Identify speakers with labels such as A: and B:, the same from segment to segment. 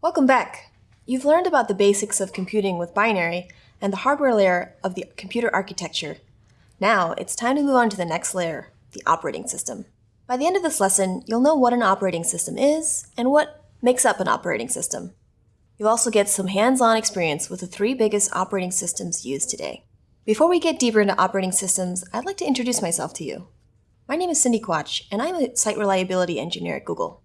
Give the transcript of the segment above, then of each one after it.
A: Welcome back. You've learned about the basics of computing with binary and the hardware layer of the computer architecture. Now, it's time to move on to the next layer, the operating system. By the end of this lesson, you'll know what an operating system is and what makes up an operating system. You'll also get some hands-on experience with the three biggest operating systems used today. Before we get deeper into operating systems, I'd like to introduce myself to you. My name is Cindy Quach, and I'm a site reliability engineer at Google.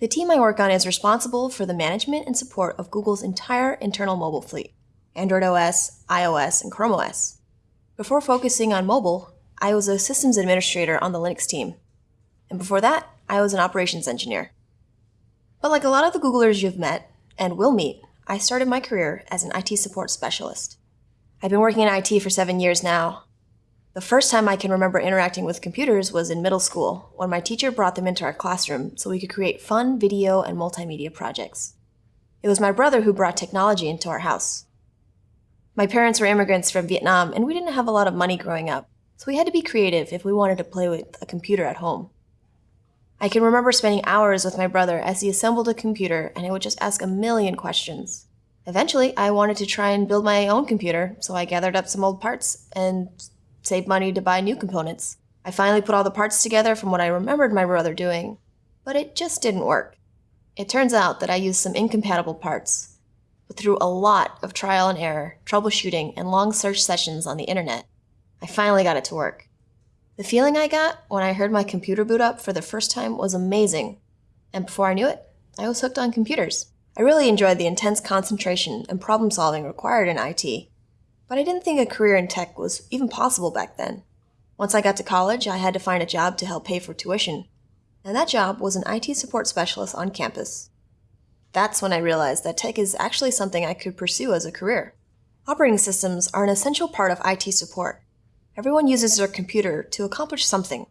A: The team I work on is responsible for the management and support of Google's entire internal mobile fleet, Android OS, iOS, and Chrome OS. Before focusing on mobile, I was a systems administrator on the Linux team. And before that, I was an operations engineer. But like a lot of the Googlers you've met, and will meet, I started my career as an IT support specialist. I've been working in IT for seven years now, the first time I can remember interacting with computers was in middle school, when my teacher brought them into our classroom so we could create fun video and multimedia projects. It was my brother who brought technology into our house. My parents were immigrants from Vietnam, and we didn't have a lot of money growing up, so we had to be creative if we wanted to play with a computer at home. I can remember spending hours with my brother as he assembled a computer and I would just ask a million questions. Eventually, I wanted to try and build my own computer, so I gathered up some old parts and save money to buy new components. I finally put all the parts together from what I remembered my brother doing, but it just didn't work. It turns out that I used some incompatible parts. But through a lot of trial and error, troubleshooting, and long search sessions on the internet, I finally got it to work. The feeling I got when I heard my computer boot up for the first time was amazing. And before I knew it, I was hooked on computers. I really enjoyed the intense concentration and problem solving required in IT, but I didn't think a career in tech was even possible back then. Once I got to college, I had to find a job to help pay for tuition. And that job was an IT support specialist on campus. That's when I realized that tech is actually something I could pursue as a career. Operating systems are an essential part of IT support. Everyone uses their computer to accomplish something,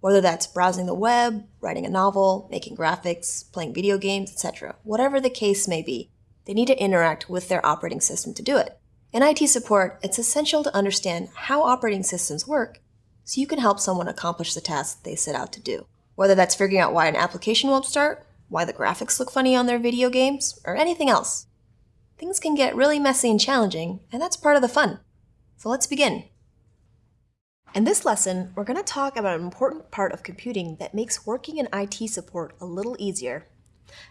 A: whether that's browsing the web, writing a novel, making graphics, playing video games, etc. Whatever the case may be, they need to interact with their operating system to do it. In IT support, it's essential to understand how operating systems work so you can help someone accomplish the task they set out to do. Whether that's figuring out why an application won't start, why the graphics look funny on their video games, or anything else. Things can get really messy and challenging, and that's part of the fun. So let's begin. In this lesson, we're going to talk about an important part of computing that makes working in IT support a little easier.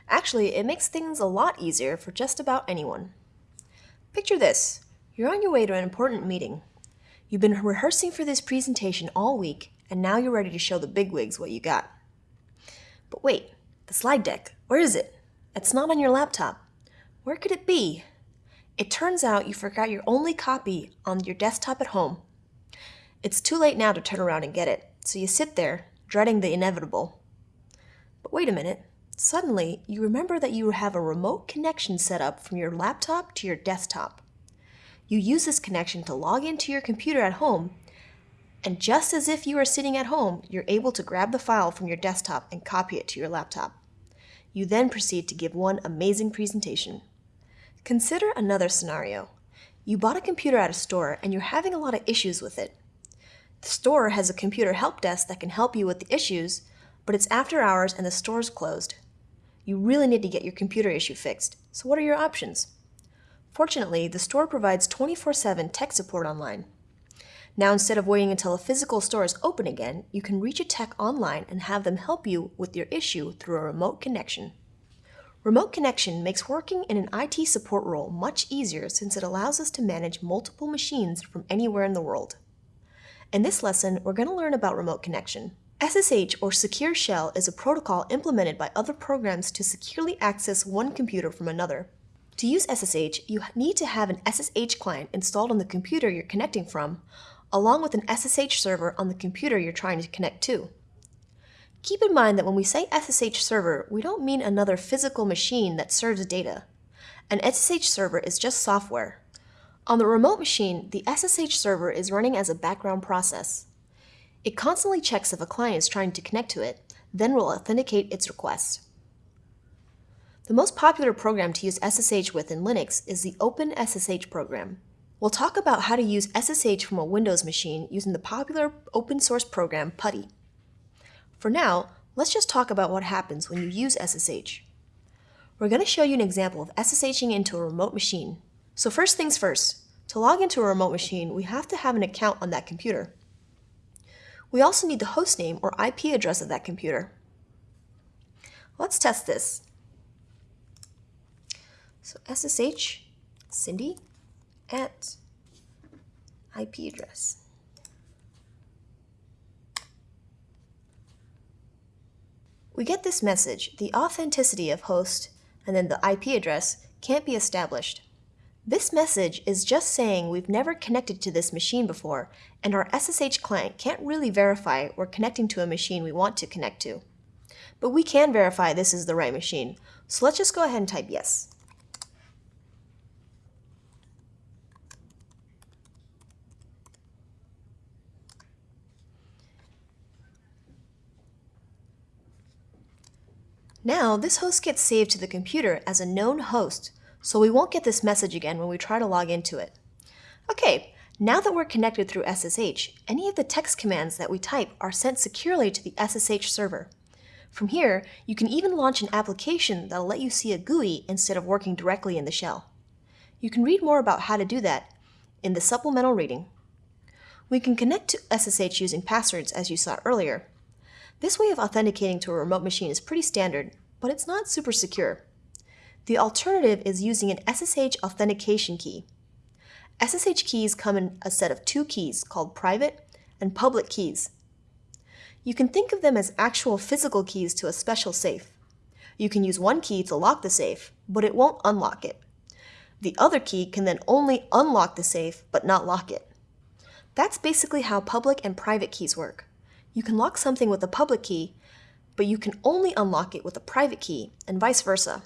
A: Actually, it makes things a lot easier for just about anyone. Picture this. You're on your way to an important meeting. You've been rehearsing for this presentation all week, and now you're ready to show the bigwigs what you got. But wait, the slide deck, where is it? It's not on your laptop. Where could it be? It turns out you forgot your only copy on your desktop at home. It's too late now to turn around and get it, so you sit there, dreading the inevitable. But wait a minute. Suddenly, you remember that you have a remote connection set up from your laptop to your desktop. You use this connection to log into your computer at home, and just as if you are sitting at home, you're able to grab the file from your desktop and copy it to your laptop. You then proceed to give one amazing presentation. Consider another scenario. You bought a computer at a store and you're having a lot of issues with it. The store has a computer help desk that can help you with the issues, but it's after hours and the store's closed. You really need to get your computer issue fixed, so what are your options? Fortunately, the store provides 24-7 tech support online. Now instead of waiting until a physical store is open again, you can reach a tech online and have them help you with your issue through a remote connection. Remote connection makes working in an IT support role much easier since it allows us to manage multiple machines from anywhere in the world. In this lesson, we're going to learn about remote connection. SSH or Secure Shell is a protocol implemented by other programs to securely access one computer from another. To use SSH, you need to have an SSH client installed on the computer you're connecting from, along with an SSH server on the computer you're trying to connect to. Keep in mind that when we say SSH server, we don't mean another physical machine that serves data. An SSH server is just software. On the remote machine, the SSH server is running as a background process. It constantly checks if a client is trying to connect to it, then will authenticate its request. The most popular program to use SSH with in Linux is the OpenSSH program. We'll talk about how to use SSH from a Windows machine using the popular open source program PuTTY. For now, let's just talk about what happens when you use SSH. We're going to show you an example of SSHing into a remote machine. So first things first, to log into a remote machine, we have to have an account on that computer. We also need the hostname or IP address of that computer. Let's test this. So SSH Cindy at IP address. We get this message, the authenticity of host and then the IP address can't be established. This message is just saying we've never connected to this machine before and our SSH client can't really verify we're connecting to a machine we want to connect to. But we can verify this is the right machine, so let's just go ahead and type yes. Now, this host gets saved to the computer as a known host, so we won't get this message again when we try to log into it. Okay, now that we're connected through SSH, any of the text commands that we type are sent securely to the SSH server. From here, you can even launch an application that'll let you see a GUI instead of working directly in the shell. You can read more about how to do that in the supplemental reading. We can connect to SSH using passwords as you saw earlier, this way of authenticating to a remote machine is pretty standard, but it's not super secure. The alternative is using an SSH authentication key. SSH keys come in a set of two keys called private and public keys. You can think of them as actual physical keys to a special safe. You can use one key to lock the safe, but it won't unlock it. The other key can then only unlock the safe, but not lock it. That's basically how public and private keys work. You can lock something with a public key, but you can only unlock it with a private key, and vice versa.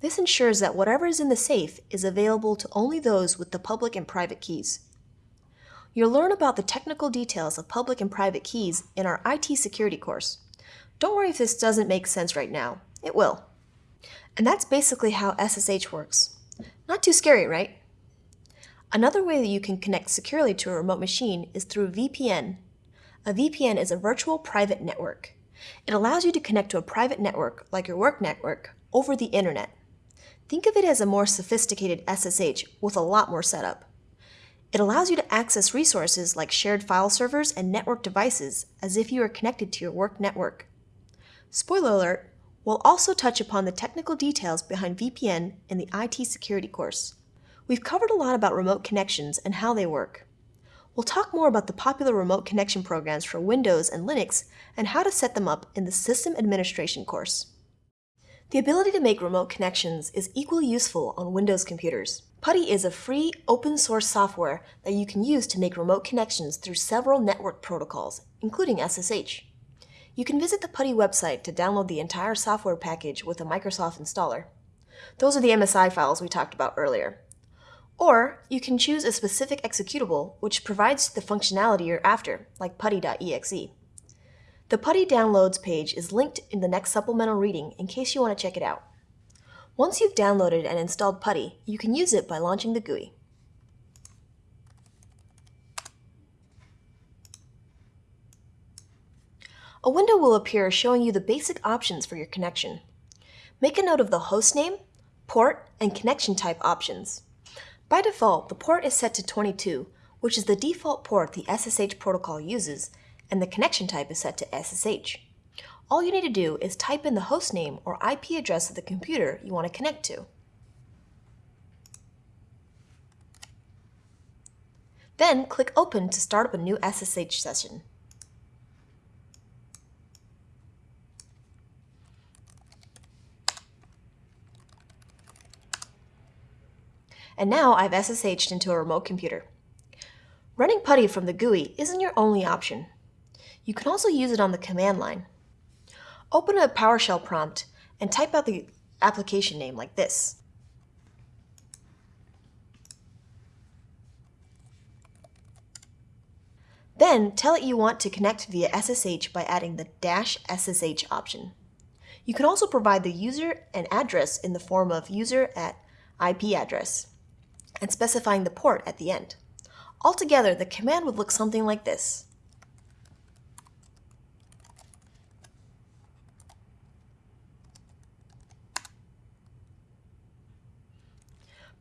A: This ensures that whatever is in the safe is available to only those with the public and private keys. You'll learn about the technical details of public and private keys in our IT security course. Don't worry if this doesn't make sense right now. It will. And that's basically how SSH works. Not too scary, right? Another way that you can connect securely to a remote machine is through VPN a VPN is a virtual private network. It allows you to connect to a private network, like your work network, over the internet. Think of it as a more sophisticated SSH with a lot more setup. It allows you to access resources like shared file servers and network devices as if you are connected to your work network. Spoiler alert, we'll also touch upon the technical details behind VPN in the IT security course. We've covered a lot about remote connections and how they work. We'll talk more about the popular remote connection programs for Windows and Linux and how to set them up in the System Administration course. The ability to make remote connections is equally useful on Windows computers. PuTTY is a free, open source software that you can use to make remote connections through several network protocols, including SSH. You can visit the PuTTY website to download the entire software package with a Microsoft installer. Those are the MSI files we talked about earlier. Or you can choose a specific executable which provides the functionality you're after, like putty.exe. The PuTTY Downloads page is linked in the next supplemental reading in case you want to check it out. Once you've downloaded and installed PuTTY, you can use it by launching the GUI. A window will appear showing you the basic options for your connection. Make a note of the hostname, port, and connection type options. By default, the port is set to 22, which is the default port the SSH protocol uses, and the connection type is set to SSH. All you need to do is type in the hostname or IP address of the computer you want to connect to. Then click Open to start up a new SSH session. And now I've SSH'd into a remote computer. Running PuTTY from the GUI isn't your only option. You can also use it on the command line. Open a PowerShell prompt and type out the application name like this. Then tell it you want to connect via SSH by adding the dash SSH option. You can also provide the user and address in the form of user at IP address and specifying the port at the end. Altogether, the command would look something like this.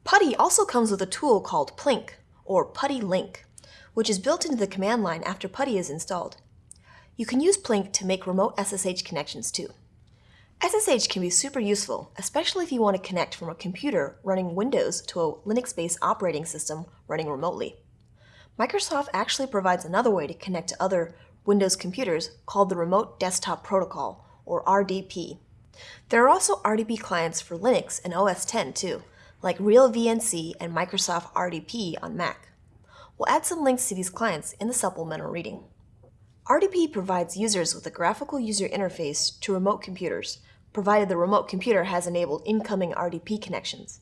A: PuTTY also comes with a tool called Plink, or PuTTY Link, which is built into the command line after PuTTY is installed. You can use Plink to make remote SSH connections too. SSH can be super useful, especially if you want to connect from a computer running Windows to a Linux-based operating system running remotely. Microsoft actually provides another way to connect to other Windows computers called the Remote Desktop Protocol, or RDP. There are also RDP clients for Linux and OS X too, like RealVNC and Microsoft RDP on Mac. We'll add some links to these clients in the supplemental reading. RDP provides users with a graphical user interface to remote computers, provided the remote computer has enabled incoming RDP connections.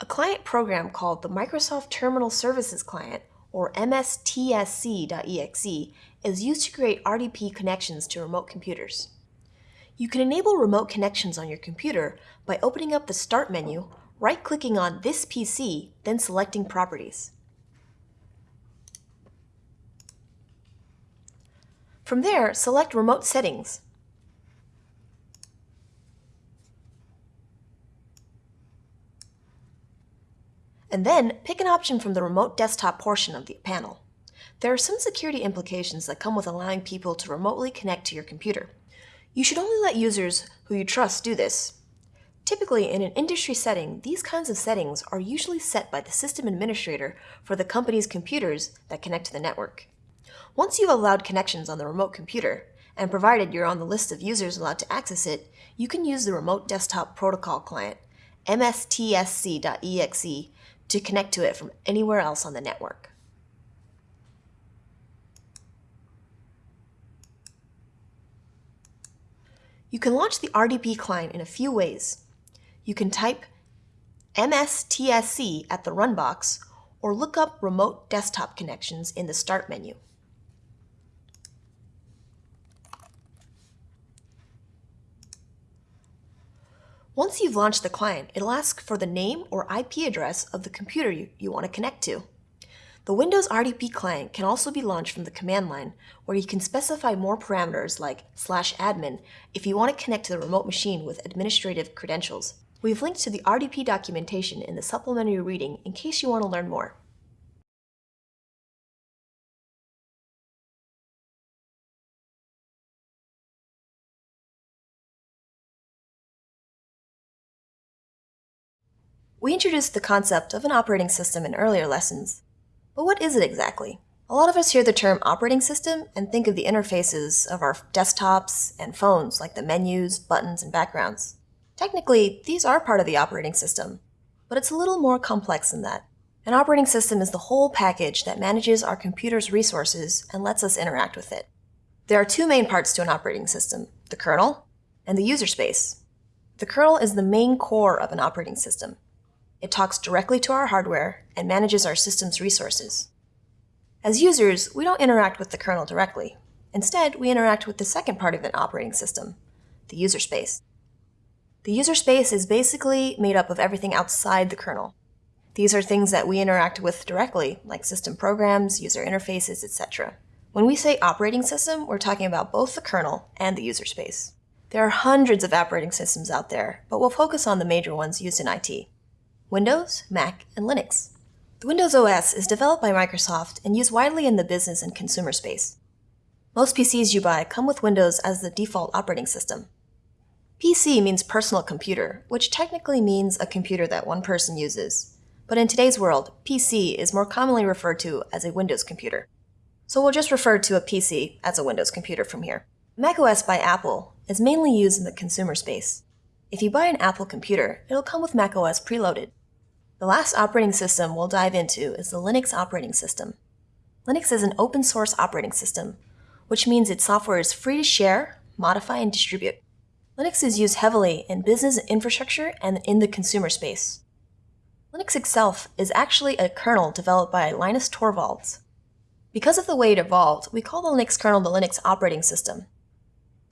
A: A client program called the Microsoft Terminal Services Client, or MSTSC.exe, is used to create RDP connections to remote computers. You can enable remote connections on your computer by opening up the Start menu, right-clicking on This PC, then selecting Properties. From there, select Remote Settings. And then, pick an option from the Remote Desktop portion of the panel. There are some security implications that come with allowing people to remotely connect to your computer. You should only let users who you trust do this. Typically, in an industry setting, these kinds of settings are usually set by the system administrator for the company's computers that connect to the network. Once you've allowed connections on the remote computer, and provided you're on the list of users allowed to access it, you can use the Remote Desktop Protocol Client, mstsc.exe, to connect to it from anywhere else on the network. You can launch the RDP client in a few ways. You can type MSTSC at the run box or look up remote desktop connections in the Start menu. Once you've launched the client, it'll ask for the name or IP address of the computer you, you want to connect to. The Windows RDP client can also be launched from the command line, where you can specify more parameters like slash admin if you want to connect to the remote machine with administrative credentials. We've linked to the RDP documentation in the supplementary reading in case you want to learn more. We introduced the concept of an operating system in earlier lessons. But what is it exactly? A lot of us hear the term operating system and think of the interfaces of our desktops and phones like the menus, buttons, and backgrounds. Technically, these are part of the operating system, but it's a little more complex than that. An operating system is the whole package that manages our computer's resources and lets us interact with it. There are two main parts to an operating system, the kernel and the user space. The kernel is the main core of an operating system. It talks directly to our hardware and manages our system's resources. As users, we don't interact with the kernel directly. Instead, we interact with the second part of an operating system, the user space. The user space is basically made up of everything outside the kernel. These are things that we interact with directly, like system programs, user interfaces, etc. When we say operating system, we're talking about both the kernel and the user space. There are hundreds of operating systems out there, but we'll focus on the major ones used in IT. Windows, Mac, and Linux. The Windows OS is developed by Microsoft and used widely in the business and consumer space. Most PCs you buy come with Windows as the default operating system. PC means personal computer, which technically means a computer that one person uses. But in today's world, PC is more commonly referred to as a Windows computer. So we'll just refer to a PC as a Windows computer from here. macOS by Apple is mainly used in the consumer space. If you buy an Apple computer, it'll come with macOS preloaded. The last operating system we'll dive into is the Linux operating system. Linux is an open source operating system, which means its software is free to share, modify, and distribute. Linux is used heavily in business infrastructure and in the consumer space. Linux itself is actually a kernel developed by Linus Torvalds. Because of the way it evolved, we call the Linux kernel the Linux operating system.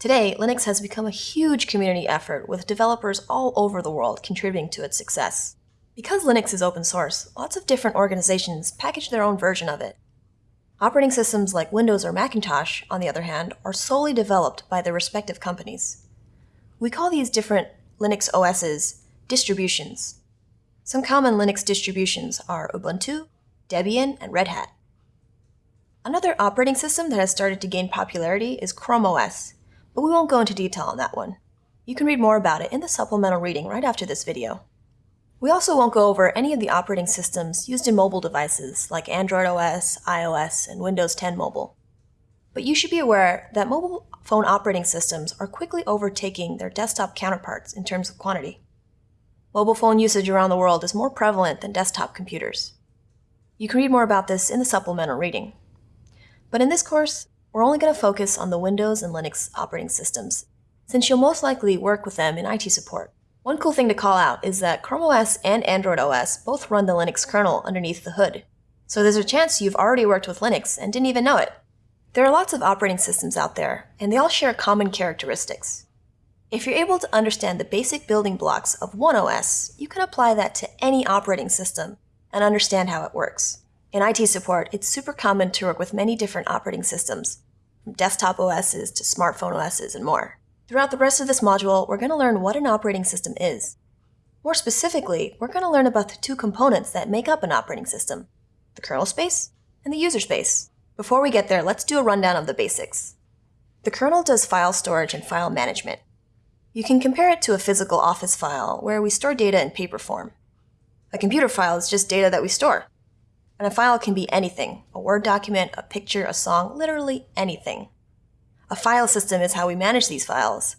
A: Today, Linux has become a huge community effort with developers all over the world contributing to its success. Because Linux is open source, lots of different organizations package their own version of it. Operating systems like Windows or Macintosh, on the other hand, are solely developed by their respective companies. We call these different Linux OSs distributions. Some common Linux distributions are Ubuntu, Debian, and Red Hat. Another operating system that has started to gain popularity is Chrome OS, but we won't go into detail on that one. You can read more about it in the supplemental reading right after this video. We also won't go over any of the operating systems used in mobile devices like Android OS, iOS, and Windows 10 Mobile. But you should be aware that mobile phone operating systems are quickly overtaking their desktop counterparts in terms of quantity. Mobile phone usage around the world is more prevalent than desktop computers. You can read more about this in the supplemental reading. But in this course, we're only going to focus on the Windows and Linux operating systems, since you'll most likely work with them in IT support. One cool thing to call out is that Chrome OS and Android OS both run the Linux kernel underneath the hood, so there's a chance you've already worked with Linux and didn't even know it. There are lots of operating systems out there, and they all share common characteristics. If you're able to understand the basic building blocks of one OS, you can apply that to any operating system and understand how it works. In IT support, it's super common to work with many different operating systems, from desktop OSs to smartphone OSs and more. Throughout the rest of this module, we're going to learn what an operating system is. More specifically, we're going to learn about the two components that make up an operating system, the kernel space and the user space. Before we get there, let's do a rundown of the basics. The kernel does file storage and file management. You can compare it to a physical office file where we store data in paper form. A computer file is just data that we store. And a file can be anything a Word document, a picture, a song, literally anything. A file system is how we manage these files.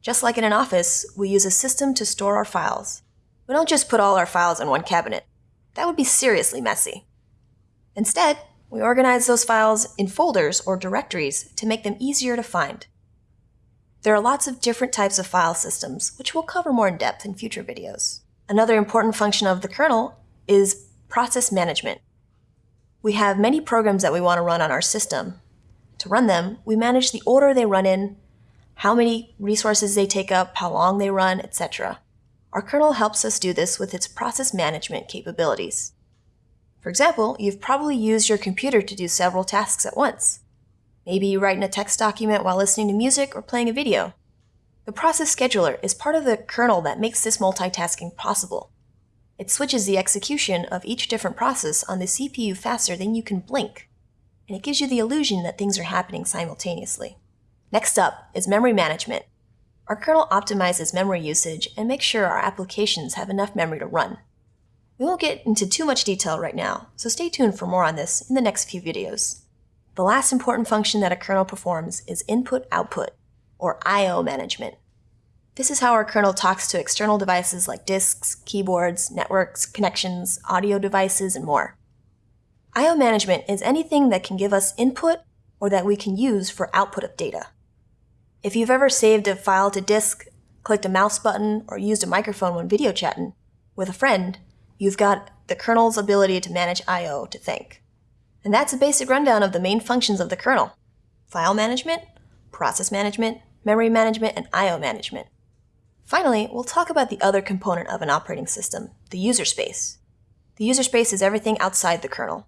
A: Just like in an office, we use a system to store our files. We don't just put all our files in one cabinet. That would be seriously messy. Instead, we organize those files in folders or directories to make them easier to find. There are lots of different types of file systems, which we'll cover more in depth in future videos. Another important function of the kernel is process management. We have many programs that we want to run on our system. To run them, we manage the order they run in, how many resources they take up, how long they run, etc. Our kernel helps us do this with its process management capabilities. For example, you've probably used your computer to do several tasks at once. Maybe you write in a text document while listening to music or playing a video. The process scheduler is part of the kernel that makes this multitasking possible. It switches the execution of each different process on the CPU faster than you can blink, and it gives you the illusion that things are happening simultaneously. Next up is memory management. Our kernel optimizes memory usage and makes sure our applications have enough memory to run. We won't get into too much detail right now, so stay tuned for more on this in the next few videos. The last important function that a kernel performs is input-output, or I.O. management. This is how our kernel talks to external devices like disks, keyboards, networks, connections, audio devices, and more. I.O. management is anything that can give us input or that we can use for output of data. If you've ever saved a file to disk, clicked a mouse button, or used a microphone when video chatting with a friend, you've got the kernel's ability to manage I.O. to thank. And that's a basic rundown of the main functions of the kernel. File management, process management, memory management, and I.O. management. Finally, we'll talk about the other component of an operating system, the user space. The user space is everything outside the kernel.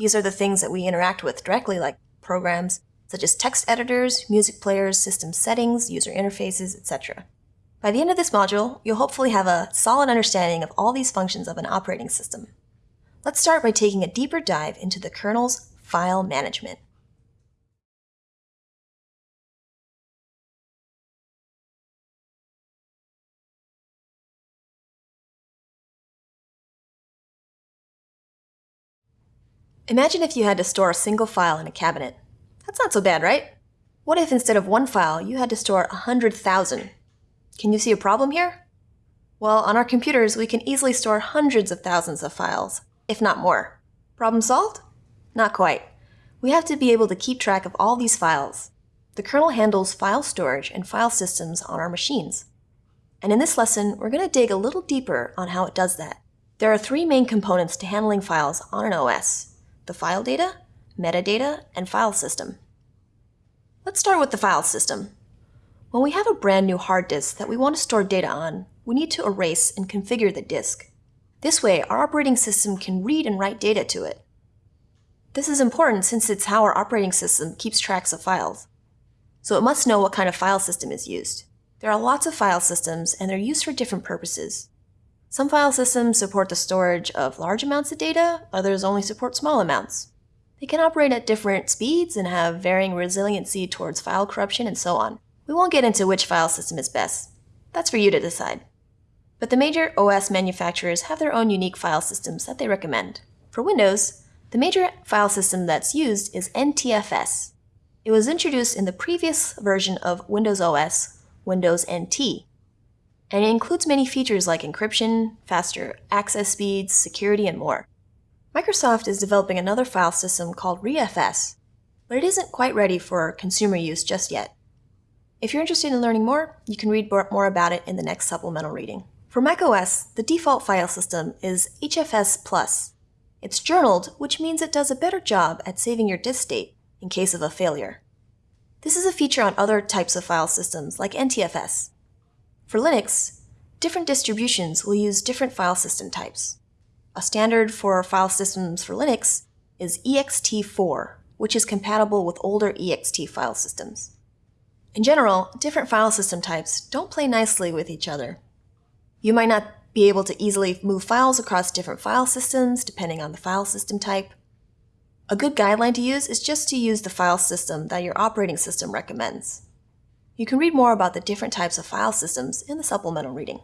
A: These are the things that we interact with directly like programs such as text editors, music players, system settings, user interfaces, etc. By the end of this module, you'll hopefully have a solid understanding of all these functions of an operating system. Let's start by taking a deeper dive into the kernel's file management. Imagine if you had to store a single file in a cabinet. That's not so bad, right? What if instead of one file, you had to store 100,000? Can you see a problem here? Well, on our computers, we can easily store hundreds of thousands of files, if not more. Problem solved? Not quite. We have to be able to keep track of all these files. The kernel handles file storage and file systems on our machines. And in this lesson, we're going to dig a little deeper on how it does that. There are three main components to handling files on an OS, the file data, metadata, and file system. Let's start with the file system. When we have a brand new hard disk that we want to store data on, we need to erase and configure the disk. This way, our operating system can read and write data to it. This is important since it's how our operating system keeps tracks of files. So it must know what kind of file system is used. There are lots of file systems and they're used for different purposes. Some file systems support the storage of large amounts of data, others only support small amounts. They can operate at different speeds and have varying resiliency towards file corruption and so on. We won't get into which file system is best. That's for you to decide. But the major OS manufacturers have their own unique file systems that they recommend. For Windows, the major file system that's used is NTFS. It was introduced in the previous version of Windows OS, Windows NT, and it includes many features like encryption, faster access speeds, security, and more. Microsoft is developing another file system called ReFS, but it isn't quite ready for consumer use just yet. If you're interested in learning more, you can read more about it in the next supplemental reading. For macOS, the default file system is HFS Plus. It's journaled, which means it does a better job at saving your disk state in case of a failure. This is a feature on other types of file systems like NTFS. For Linux, different distributions will use different file system types. A standard for file systems for Linux is ext4, which is compatible with older ext file systems. In general, different file system types don't play nicely with each other. You might not be able to easily move files across different file systems depending on the file system type. A good guideline to use is just to use the file system that your operating system recommends. You can read more about the different types of file systems in the supplemental reading.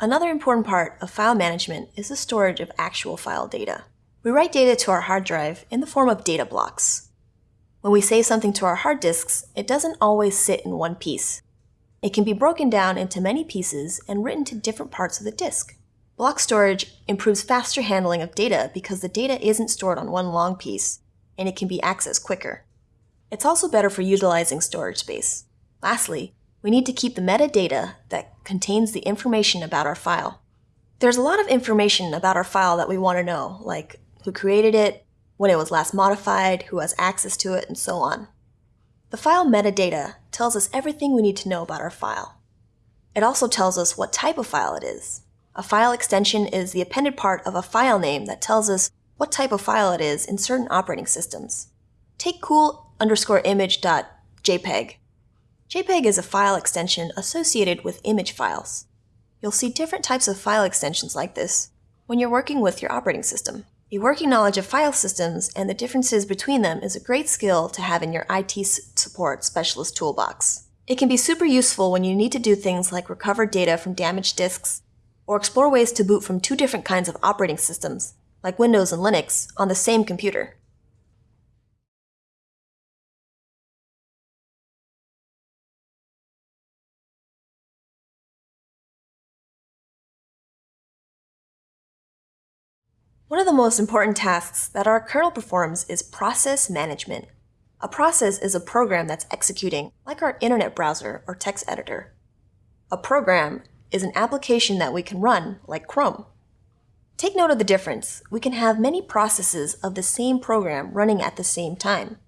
A: Another important part of file management is the storage of actual file data. We write data to our hard drive in the form of data blocks. When we save something to our hard disks, it doesn't always sit in one piece. It can be broken down into many pieces and written to different parts of the disk. Block storage improves faster handling of data because the data isn't stored on one long piece, and it can be accessed quicker. It's also better for utilizing storage space. Lastly, we need to keep the metadata that contains the information about our file. There's a lot of information about our file that we want to know, like who created it, when it was last modified, who has access to it, and so on. The file metadata tells us everything we need to know about our file. It also tells us what type of file it is. A file extension is the appended part of a file name that tells us what type of file it is in certain operating systems. Take cool underscore image.jpg. JPEG is a file extension associated with image files. You'll see different types of file extensions like this when you're working with your operating system. A working knowledge of file systems and the differences between them is a great skill to have in your IT support specialist toolbox. It can be super useful when you need to do things like recover data from damaged disks or explore ways to boot from two different kinds of operating systems, like Windows and Linux, on the same computer. One of the most important tasks that our kernel performs is process management. A process is a program that's executing, like our internet browser or text editor. A program is an application that we can run, like Chrome. Take note of the difference. We can have many processes of the same program running at the same time.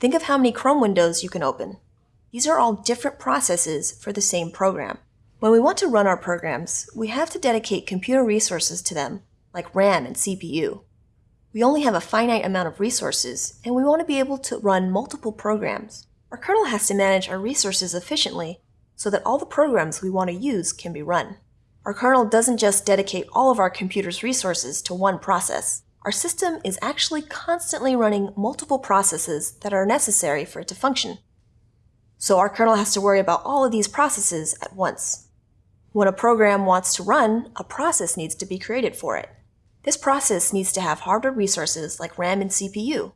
A: Think of how many Chrome windows you can open. These are all different processes for the same program. When we want to run our programs, we have to dedicate computer resources to them like RAM and CPU. We only have a finite amount of resources, and we want to be able to run multiple programs. Our kernel has to manage our resources efficiently so that all the programs we want to use can be run. Our kernel doesn't just dedicate all of our computer's resources to one process. Our system is actually constantly running multiple processes that are necessary for it to function. So our kernel has to worry about all of these processes at once. When a program wants to run, a process needs to be created for it. This process needs to have hardware resources like RAM and CPU.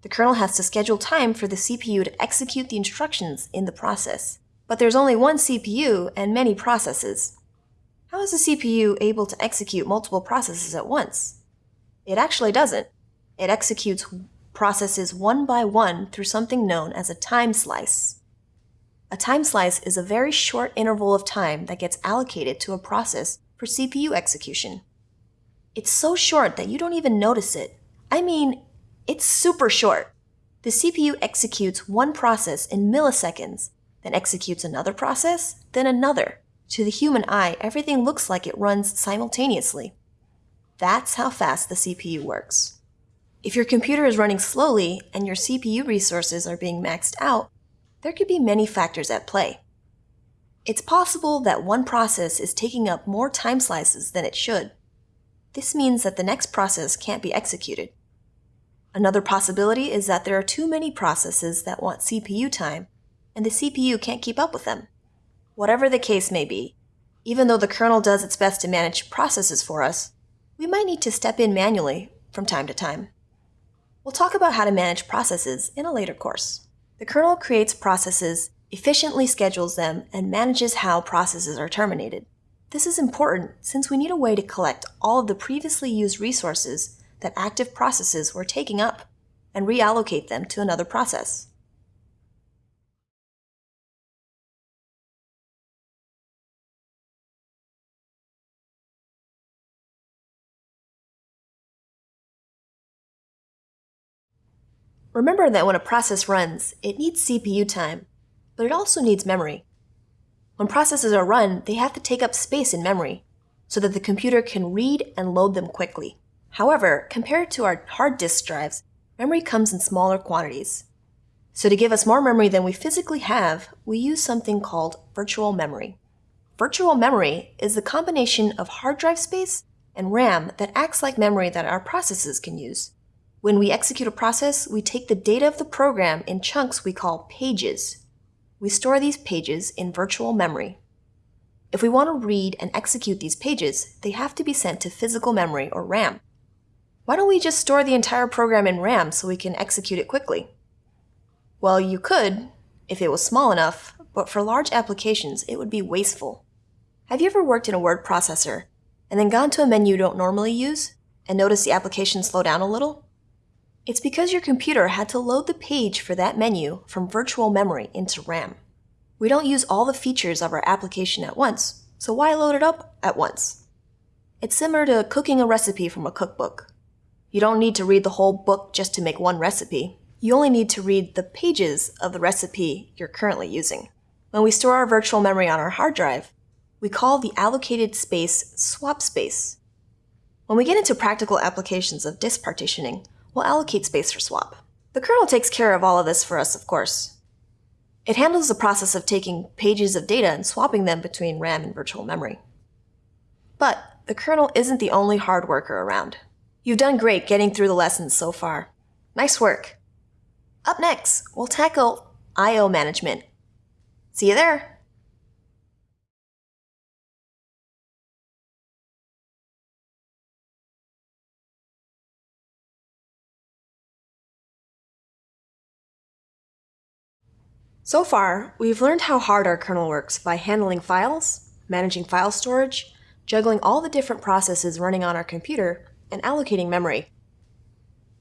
A: The kernel has to schedule time for the CPU to execute the instructions in the process. But there's only one CPU and many processes. How is the CPU able to execute multiple processes at once? It actually doesn't. It executes processes one by one through something known as a time slice. A time slice is a very short interval of time that gets allocated to a process for CPU execution. It's so short that you don't even notice it. I mean, it's super short. The CPU executes one process in milliseconds, then executes another process, then another. To the human eye, everything looks like it runs simultaneously. That's how fast the CPU works. If your computer is running slowly and your CPU resources are being maxed out, there could be many factors at play. It's possible that one process is taking up more time slices than it should. This means that the next process can't be executed. Another possibility is that there are too many processes that want CPU time, and the CPU can't keep up with them. Whatever the case may be, even though the kernel does its best to manage processes for us, we might need to step in manually from time to time. We'll talk about how to manage processes in a later course. The kernel creates processes, efficiently schedules them, and manages how processes are terminated. This is important since we need a way to collect all of the previously used resources that active processes were taking up and reallocate them to another process. Remember that when a process runs, it needs CPU time, but it also needs memory. When processes are run, they have to take up space in memory so that the computer can read and load them quickly. However, compared to our hard disk drives, memory comes in smaller quantities. So to give us more memory than we physically have, we use something called virtual memory. Virtual memory is the combination of hard drive space and RAM that acts like memory that our processes can use. When we execute a process, we take the data of the program in chunks we call pages. We store these pages in virtual memory. If we want to read and execute these pages, they have to be sent to physical memory or RAM. Why don't we just store the entire program in RAM so we can execute it quickly? Well, you could, if it was small enough, but for large applications, it would be wasteful. Have you ever worked in a word processor and then gone to a menu you don't normally use and noticed the application slow down a little? It's because your computer had to load the page for that menu from virtual memory into RAM. We don't use all the features of our application at once, so why load it up at once? It's similar to cooking a recipe from a cookbook. You don't need to read the whole book just to make one recipe. You only need to read the pages of the recipe you're currently using. When we store our virtual memory on our hard drive, we call the allocated space swap space. When we get into practical applications of disk partitioning, we'll allocate space for swap. The kernel takes care of all of this for us, of course. It handles the process of taking pages of data and swapping them between RAM and virtual memory. But the kernel isn't the only hard worker around. You've done great getting through the lessons so far. Nice work. Up next, we'll tackle I.O. management. See you there! So far, we've learned how hard our kernel works by handling files, managing file storage, juggling all the different processes running on our computer, and allocating memory.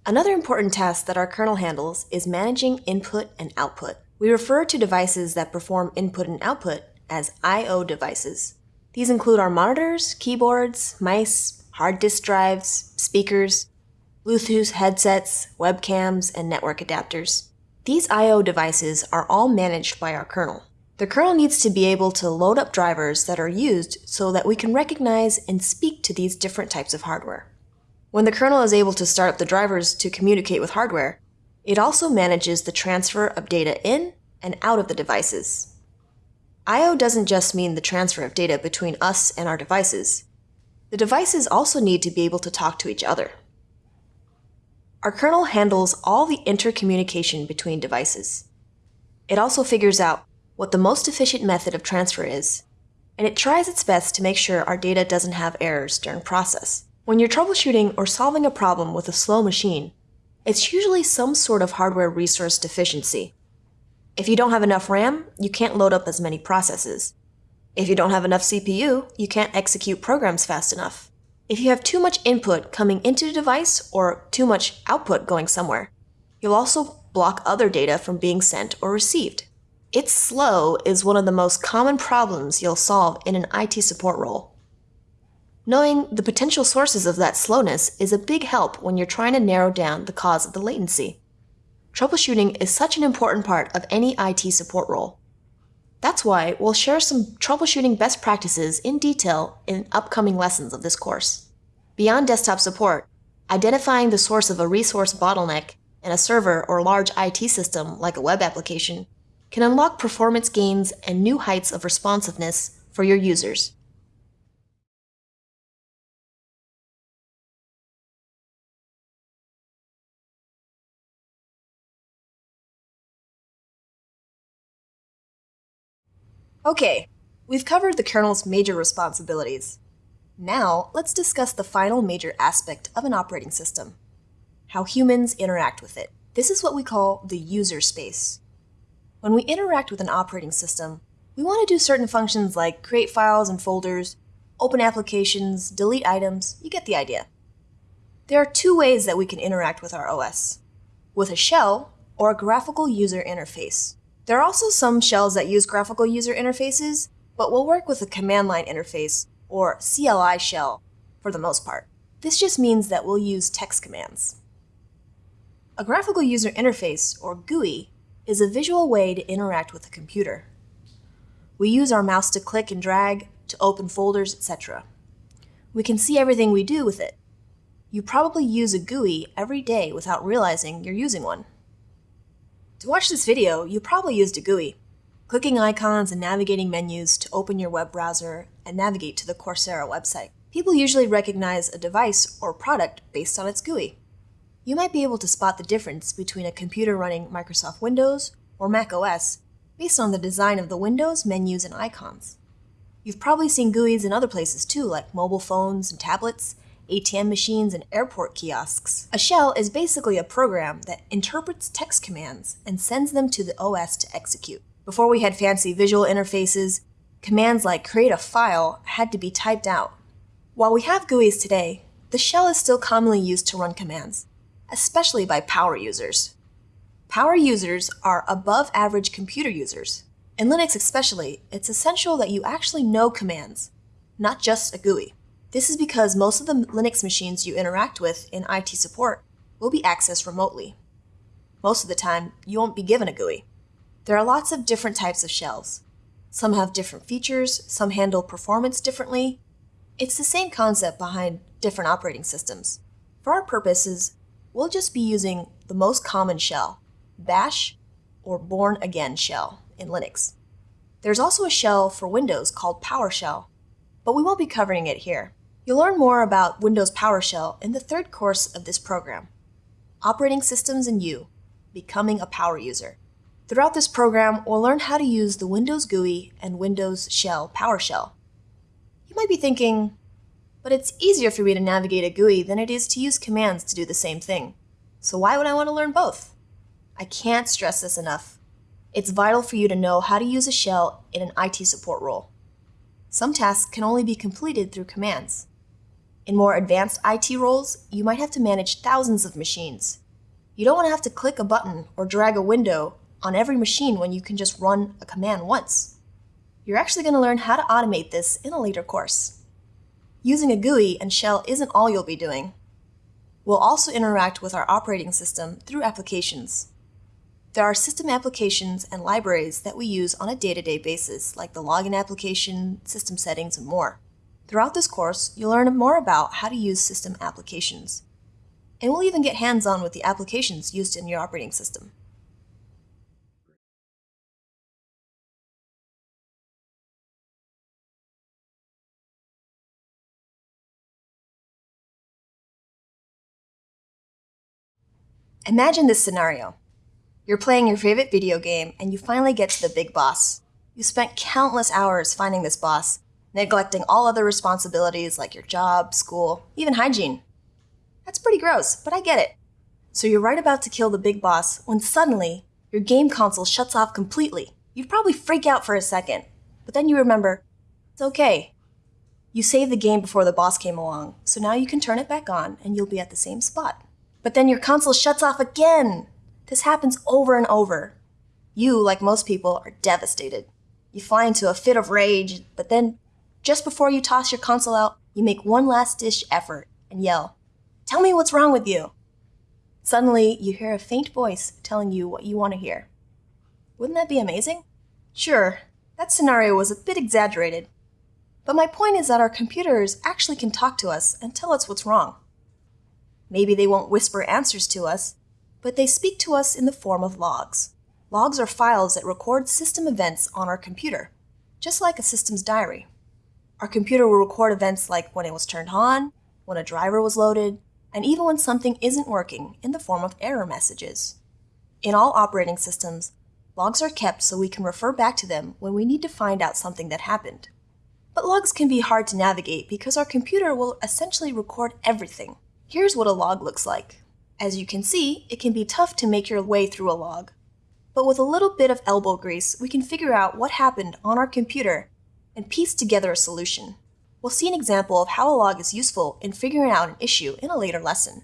A: Another important task that our kernel handles is managing input and output. We refer to devices that perform input and output as I.O. devices. These include our monitors, keyboards, mice, hard disk drives, speakers, Bluetooth headsets, webcams, and network adapters. These I.O. devices are all managed by our kernel. The kernel needs to be able to load up drivers that are used so that we can recognize and speak to these different types of hardware. When the kernel is able to start up the drivers to communicate with hardware, it also manages the transfer of data in and out of the devices. I.O. doesn't just mean the transfer of data between us and our devices. The devices also need to be able to talk to each other. Our kernel handles all the intercommunication between devices. It also figures out what the most efficient method of transfer is, and it tries its best to make sure our data doesn't have errors during process. When you're troubleshooting or solving a problem with a slow machine, it's usually some sort of hardware resource deficiency. If you don't have enough RAM, you can't load up as many processes. If you don't have enough CPU, you can't execute programs fast enough if you have too much input coming into the device or too much output going somewhere. You'll also block other data from being sent or received. It's slow is one of the most common problems you'll solve in an IT support role. Knowing the potential sources of that slowness is a big help when you're trying to narrow down the cause of the latency. Troubleshooting is such an important part of any IT support role. That's why we'll share some troubleshooting best practices in detail in upcoming lessons of this course. Beyond desktop support, identifying the source of a resource bottleneck in a server or large IT system like a web application can unlock performance gains and new heights of responsiveness for your users. Okay, we've covered the kernel's major responsibilities. Now, let's discuss the final major aspect of an operating system, how humans interact with it. This is what we call the user space. When we interact with an operating system, we want to do certain functions like create files and folders, open applications, delete items, you get the idea. There are two ways that we can interact with our OS, with a shell or a graphical user interface. There are also some shells that use graphical user interfaces, but we'll work with a command line interface, or CLI shell, for the most part. This just means that we'll use text commands. A graphical user interface, or GUI, is a visual way to interact with a computer. We use our mouse to click and drag, to open folders, etc. We can see everything we do with it. You probably use a GUI every day without realizing you're using one. To watch this video, you probably used a GUI, clicking icons and navigating menus to open your web browser and navigate to the Coursera website. People usually recognize a device or product based on its GUI. You might be able to spot the difference between a computer running Microsoft Windows or Mac OS based on the design of the windows, menus, and icons. You've probably seen GUIs in other places too, like mobile phones and tablets, ATM machines, and airport kiosks. A shell is basically a program that interprets text commands and sends them to the OS to execute. Before we had fancy visual interfaces, commands like create a file had to be typed out. While we have GUIs today, the shell is still commonly used to run commands, especially by power users. Power users are above average computer users. In Linux especially, it's essential that you actually know commands, not just a GUI. This is because most of the Linux machines you interact with in IT support will be accessed remotely. Most of the time, you won't be given a GUI. There are lots of different types of shells. Some have different features, some handle performance differently. It's the same concept behind different operating systems. For our purposes, we'll just be using the most common shell, Bash or Bourne Again shell in Linux. There's also a shell for Windows called PowerShell, but we won't be covering it here. You'll learn more about Windows PowerShell in the third course of this program, Operating Systems and You, Becoming a Power User. Throughout this program, we'll learn how to use the Windows GUI and Windows Shell PowerShell. You might be thinking, but it's easier for me to navigate a GUI than it is to use commands to do the same thing. So why would I want to learn both? I can't stress this enough. It's vital for you to know how to use a shell in an IT support role. Some tasks can only be completed through commands. In more advanced IT roles, you might have to manage thousands of machines. You don't want to have to click a button or drag a window on every machine when you can just run a command once. You're actually going to learn how to automate this in a later course. Using a GUI and shell isn't all you'll be doing. We'll also interact with our operating system through applications. There are system applications and libraries that we use on a day-to-day -day basis, like the login application, system settings, and more. Throughout this course, you'll learn more about how to use system applications. And we'll even get hands-on with the applications used in your operating system. Imagine this scenario. You're playing your favorite video game and you finally get to the big boss. You spent countless hours finding this boss neglecting all other responsibilities like your job, school, even hygiene. That's pretty gross, but I get it. So you're right about to kill the big boss when suddenly your game console shuts off completely. You'd probably freak out for a second, but then you remember, it's okay. You saved the game before the boss came along, so now you can turn it back on and you'll be at the same spot. But then your console shuts off again. This happens over and over. You, like most people, are devastated. You fly into a fit of rage, but then just before you toss your console out, you make one last dish effort and yell, Tell me what's wrong with you. Suddenly, you hear a faint voice telling you what you want to hear. Wouldn't that be amazing? Sure, that scenario was a bit exaggerated. But my point is that our computers actually can talk to us and tell us what's wrong. Maybe they won't whisper answers to us, but they speak to us in the form of logs. Logs are files that record system events on our computer, just like a system's diary. Our computer will record events like when it was turned on, when a driver was loaded, and even when something isn't working in the form of error messages. In all operating systems, logs are kept so we can refer back to them when we need to find out something that happened. But logs can be hard to navigate because our computer will essentially record everything. Here's what a log looks like. As you can see, it can be tough to make your way through a log. But with a little bit of elbow grease, we can figure out what happened on our computer and piece together a solution. We'll see an example of how a log is useful in figuring out an issue in a later lesson.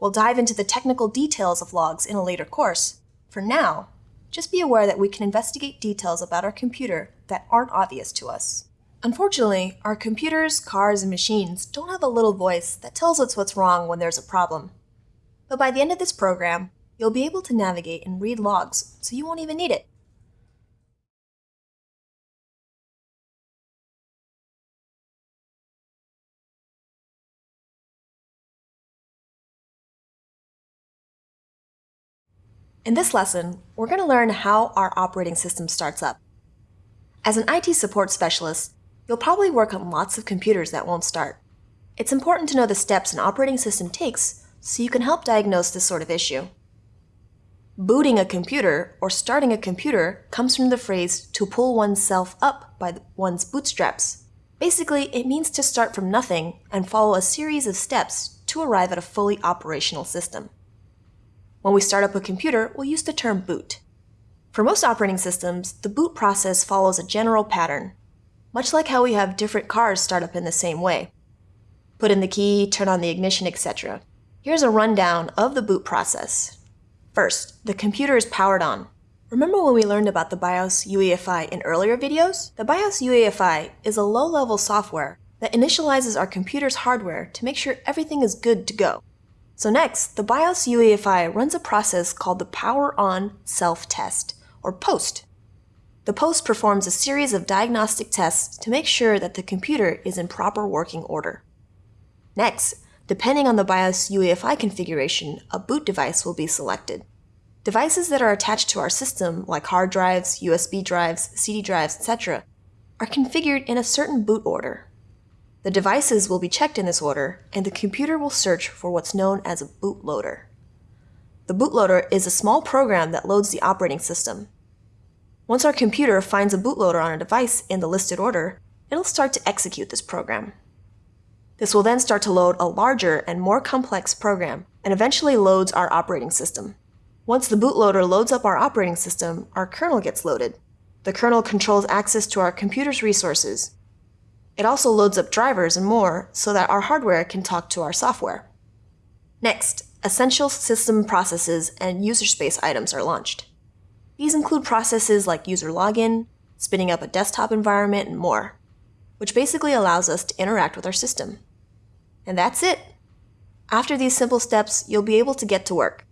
A: We'll dive into the technical details of logs in a later course. For now, just be aware that we can investigate details about our computer that aren't obvious to us. Unfortunately, our computers, cars, and machines don't have a little voice that tells us what's wrong when there's a problem. But by the end of this program, you'll be able to navigate and read logs, so you won't even need it. In this lesson, we're going to learn how our operating system starts up. As an IT support specialist, you'll probably work on lots of computers that won't start. It's important to know the steps an operating system takes so you can help diagnose this sort of issue. Booting a computer or starting a computer comes from the phrase to pull oneself up by one's bootstraps. Basically, it means to start from nothing and follow a series of steps to arrive at a fully operational system. When we start up a computer, we'll use the term boot. For most operating systems, the boot process follows a general pattern, much like how we have different cars start up in the same way. Put in the key, turn on the ignition, etc. Here's a rundown of the boot process. First, the computer is powered on. Remember when we learned about the BIOS UEFI in earlier videos? The BIOS UEFI is a low-level software that initializes our computer's hardware to make sure everything is good to go. So next, the BIOS UEFI runs a process called the Power On Self-Test, or POST. The POST performs a series of diagnostic tests to make sure that the computer is in proper working order. Next, depending on the BIOS UEFI configuration, a boot device will be selected. Devices that are attached to our system, like hard drives, USB drives, CD drives, etc., are configured in a certain boot order. The devices will be checked in this order, and the computer will search for what's known as a bootloader. The bootloader is a small program that loads the operating system. Once our computer finds a bootloader on a device in the listed order, it'll start to execute this program. This will then start to load a larger and more complex program, and eventually loads our operating system. Once the bootloader loads up our operating system, our kernel gets loaded. The kernel controls access to our computer's resources, it also loads up drivers and more so that our hardware can talk to our software. Next, essential system processes and user space items are launched. These include processes like user login, spinning up a desktop environment, and more, which basically allows us to interact with our system. And that's it. After these simple steps, you'll be able to get to work.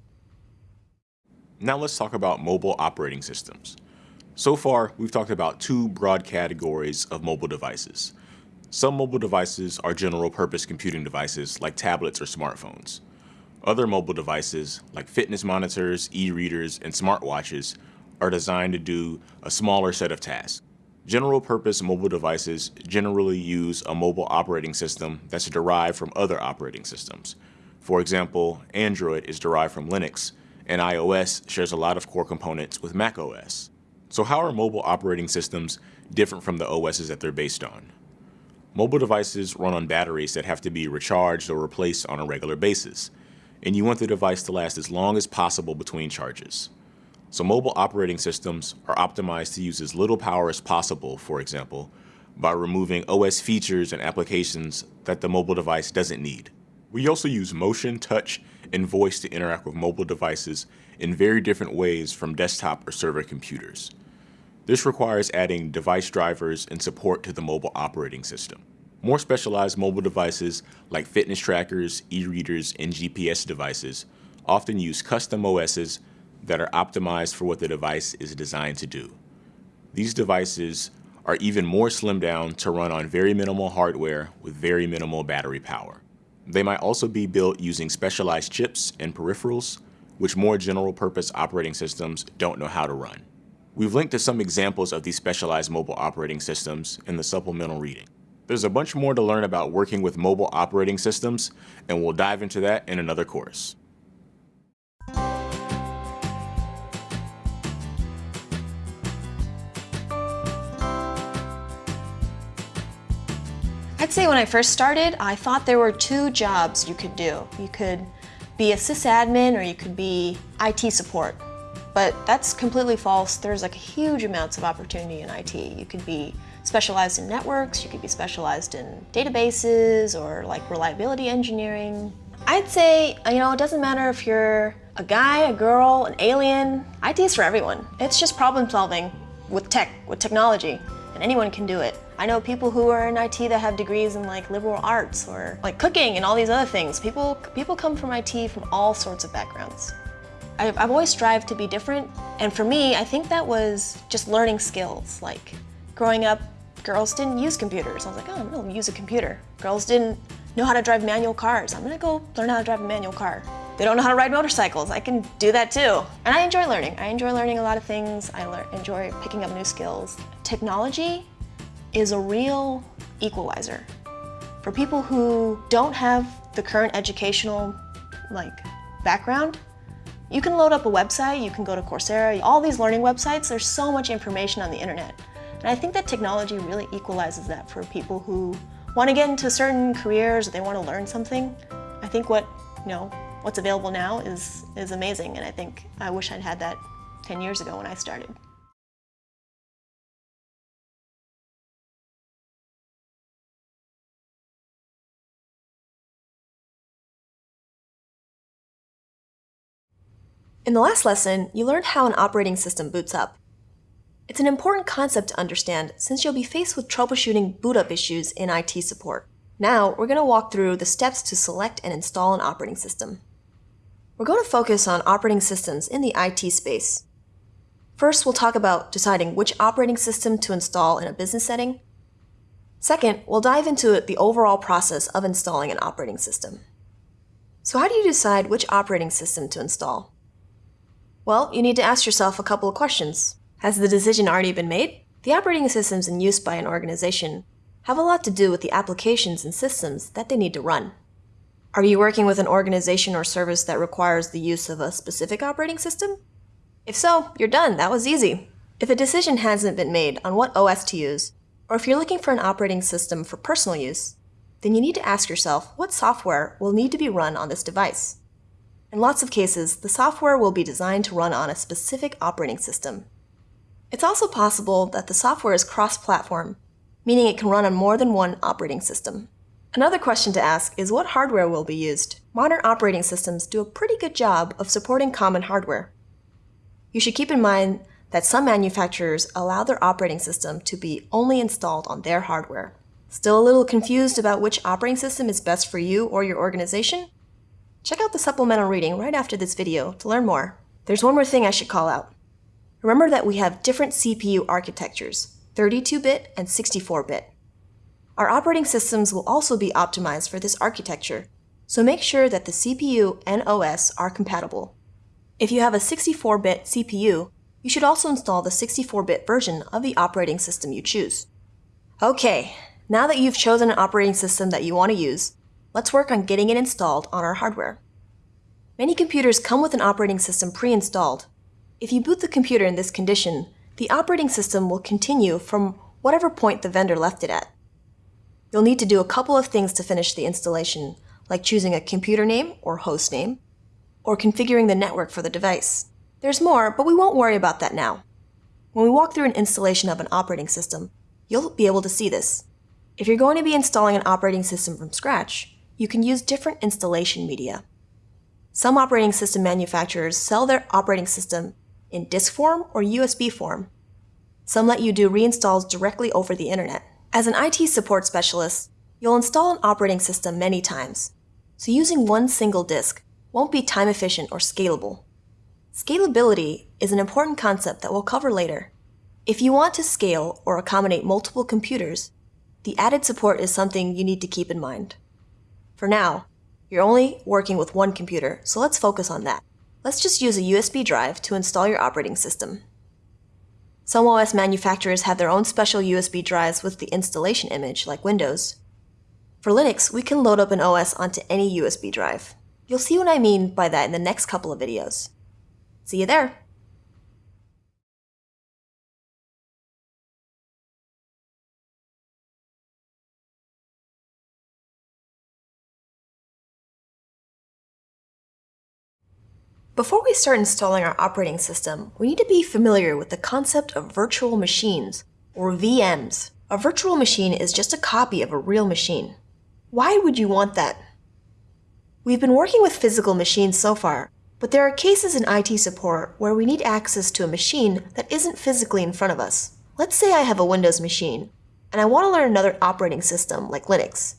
B: Now let's talk about mobile operating systems. So far, we've talked about two broad categories of mobile devices. Some mobile devices are general purpose computing devices like tablets or smartphones. Other mobile devices like fitness monitors, e-readers, and smartwatches are designed to do a smaller set of tasks. General purpose mobile devices generally use a mobile operating system that's derived from other operating systems. For example, Android is derived from Linux, and iOS shares a lot of core components with macOS. So how are mobile operating systems different from the OSs that they're based on? Mobile devices run on batteries that have to be recharged or replaced on a regular basis, and you want the device to last as long as possible between charges. So mobile operating systems are optimized to use as little power as possible, for example, by removing OS features and applications that the mobile device doesn't need. We also use motion, touch, and voice to interact with mobile devices in very different ways from desktop or server computers. This requires adding device drivers and support to the mobile operating system. More specialized mobile devices like fitness trackers, e-readers, and GPS devices often use custom OSs that are optimized for what the device is designed to do. These devices are even more slimmed down to run on very minimal hardware with very minimal battery power. They might also be built using specialized chips and peripherals which more general purpose operating systems don't know how to run. We've linked to some examples of these specialized mobile operating systems in the supplemental reading. There's a bunch more to learn about working with mobile operating systems, and we'll dive into that in another course.
A: I'd say when I first started, I thought there were two jobs you could do. You could be a sysadmin or you could be IT support. But that's completely false. There's like huge amounts of opportunity in IT. You could be specialized in networks, you could be specialized in databases or like reliability engineering. I'd say, you know, it doesn't matter if you're a guy, a girl, an alien, IT is for everyone. It's just problem solving with tech, with technology, and anyone can do it. I know people who are in IT that have degrees in like liberal arts or like cooking and all these other things. People, people come from IT from all sorts of backgrounds. I've, always strived to be different, and for me, I think that was just learning skills. Like growing up, girls didn't use computers. I was like, oh, I'm gonna use a computer. Girls didn't know how to drive manual cars. I'm gonna go learn how to drive a manual car. They don't know how to ride motorcycles. I can do that too. And I enjoy learning. I enjoy learning a lot of things. I enjoy picking up new skills. Technology is a real equalizer. For people who don't have the current educational like background, you can load up a website, you can go to Coursera, all these learning websites, there's so much information on the internet. And I think that technology really equalizes that for people who want to get into certain careers or they want to learn something. I think what, you know, what's available now is, is amazing and I think I wish I'd had that 10 years ago when I started. In the last lesson, you learned how an operating system boots up. It's an important concept to understand since you'll be faced with troubleshooting boot up issues in IT support. Now, we're going to walk through the steps to select and install an operating system. We're going to focus on operating systems in the IT space. First, we'll talk about deciding which operating system to install in a business setting. Second, we'll dive into the overall process of installing an operating system. So how do you decide which operating system to install? Well, you need to ask yourself a couple of questions. Has the decision already been made? The operating systems in use by an organization have a lot to do with the applications and systems that they need to run. Are you working with an organization or service that requires the use of a specific operating system? If so, you're done. That was easy. If a decision hasn't been made on what OS to use, or if you're looking for an operating system for personal use, then you need to ask yourself what software will need to be run on this device. In lots of cases, the software will be designed to run on a specific operating system. It's also possible that the software is cross-platform, meaning it can run on more than one operating system. Another question to ask is what hardware will be used. Modern operating systems do a pretty good job of supporting common hardware. You should keep in mind that some manufacturers allow their operating system to be only installed on their hardware. Still a little confused about which operating system is best for you or your organization? Check out the supplemental reading right after this video to learn more. There's one more thing I should call out. Remember that we have different CPU architectures, 32-bit and 64-bit. Our operating systems will also be optimized for this architecture, so make sure that the CPU and OS are compatible. If you have a 64-bit CPU, you should also install the 64-bit version of the operating system you choose. Okay, now that you've chosen an operating system that you want to use, let's work on getting it installed on our hardware. Many computers come with an operating system pre-installed. If you boot the computer in this condition, the operating system will continue from whatever point the vendor left it at. You'll need to do a couple of things to finish the installation, like choosing a computer name or host name, or configuring the network for the device. There's more, but we won't worry about that now. When we walk through an installation of an operating system, you'll be able to see this. If you're going to be installing an operating system from scratch, you can use different installation media. Some operating system manufacturers sell their operating system in disk form or USB form. Some let you do reinstalls directly over the internet. As an IT support specialist, you'll install an operating system many times, so using one single disk won't be time efficient or scalable. Scalability is an important concept that we'll cover later. If you want to scale or accommodate multiple computers, the added support is something you need to keep in mind. For now, you're only working with one computer, so let's focus on that. Let's just use a USB drive to install your operating system. Some OS manufacturers have their own special USB drives with the installation image, like Windows. For Linux, we can load up an OS onto any USB drive. You'll see what I mean by that in the next couple of videos. See you there! Before we start installing our operating system, we need to be familiar with the concept of virtual machines, or VMs. A virtual machine is just a copy of a real machine. Why would you want that? We've been working with physical machines so far, but there are cases in IT support where we need access to a machine that isn't physically in front of us. Let's say I have a Windows machine, and I want to learn another operating system like Linux.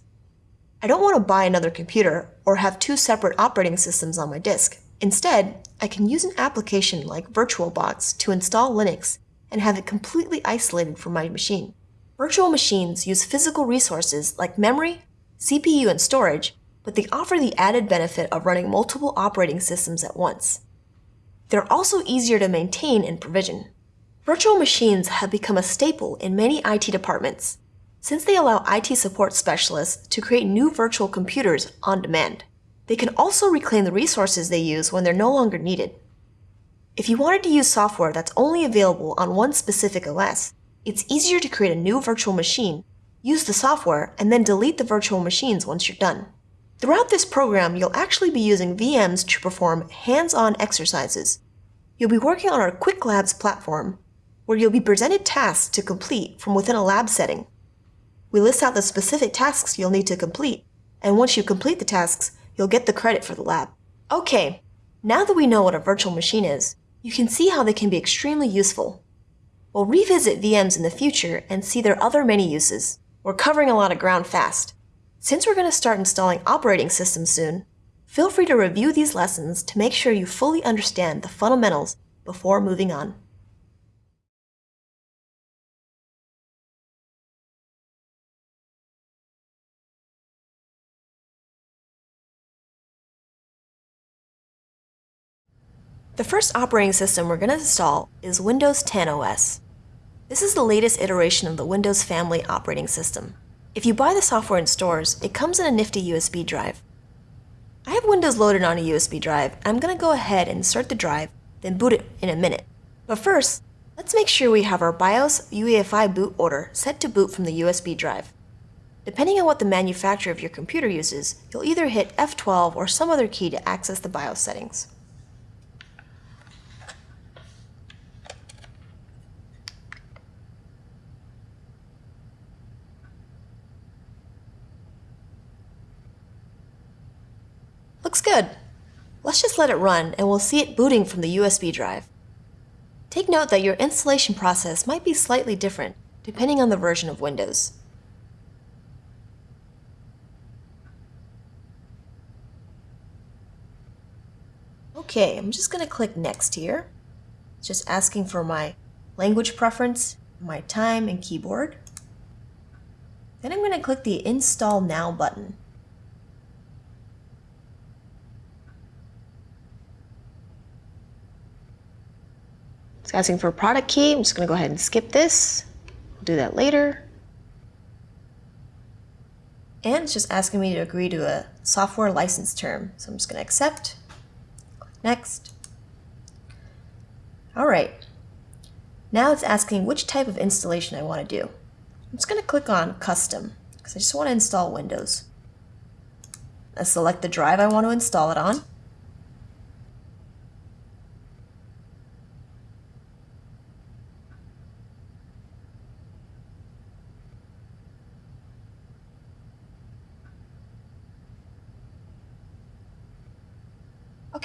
A: I don't want to buy another computer or have two separate operating systems on my disk. Instead, I can use an application like VirtualBox to install Linux and have it completely isolated from my machine. Virtual machines use physical resources like memory, CPU, and storage, but they offer the added benefit of running multiple operating systems at once. They're also easier to maintain and provision. Virtual machines have become a staple in many IT departments, since they allow IT support specialists to create new virtual computers on demand. They can also reclaim the resources they use when they're no longer needed. If you wanted to use software that's only available on one specific OS, it's easier to create a new virtual machine, use the software, and then delete the virtual machines once you're done. Throughout this program, you'll actually be using VMs to perform hands-on exercises. You'll be working on our Qwiklabs platform, where you'll be presented tasks to complete from within a lab setting. We list out the specific tasks you'll need to complete, and once you complete the tasks, you'll get the credit for the lab. Okay, now that we know what a virtual machine is, you can see how they can be extremely useful. We'll revisit VMs in the future and see their other many uses. We're covering a lot of ground fast. Since we're going to start installing operating systems soon, feel free to review these lessons to make sure you fully understand the fundamentals before moving on. The first operating system we're going to install is Windows 10 OS. This is the latest iteration of the Windows family operating system. If you buy the software in stores, it comes in a nifty USB drive. I have Windows loaded on a USB drive, I'm going to go ahead and insert the drive, then boot it in a minute. But first, let's make sure we have our BIOS UEFI boot order set to boot from the USB drive. Depending on what the manufacturer of your computer uses, you'll either hit F12 or some other key to access the BIOS settings. Looks good. Let's just let it run and we'll see it booting from the USB drive. Take note that your installation process might be slightly different depending on the version of Windows. Okay, I'm just going to click Next here. It's just asking for my language preference, my time and keyboard. Then I'm going to click the Install Now button. It's asking for a product key. I'm just going to go ahead and skip this. I'll do that later. And it's just asking me to agree to a software license term. So I'm just going to accept. Next. All right. Now it's asking which type of installation I want to do. I'm just going to click on Custom because I just want to install Windows. I select the drive I want to install it on.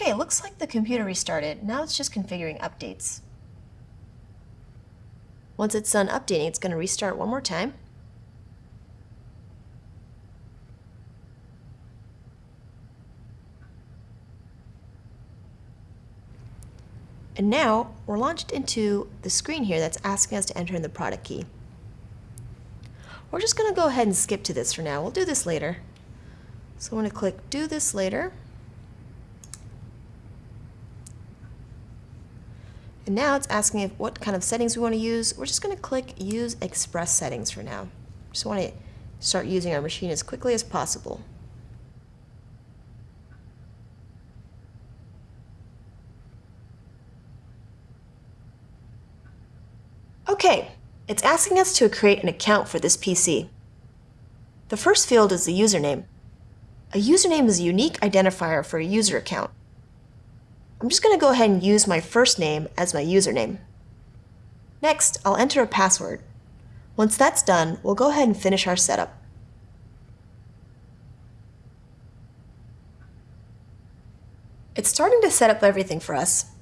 A: Okay, it looks like the computer restarted. Now it's just configuring updates. Once it's done updating, it's going to restart one more time. And now we're launched into the screen here that's asking us to enter in the product key. We're just going to go ahead and skip to this for now. We'll do this later. So I'm going to click Do This Later. And now it's asking if what kind of settings we want to use. We're just going to click Use Express Settings for now. Just want to start using our machine as quickly as possible. Okay, it's asking us to create an account for this PC. The first field is the username. A username is a unique identifier for a user account. I'm just going to go ahead and use my first name as my username. Next, I'll enter a password. Once that's done, we'll go ahead and finish our setup. It's starting to set up everything for us.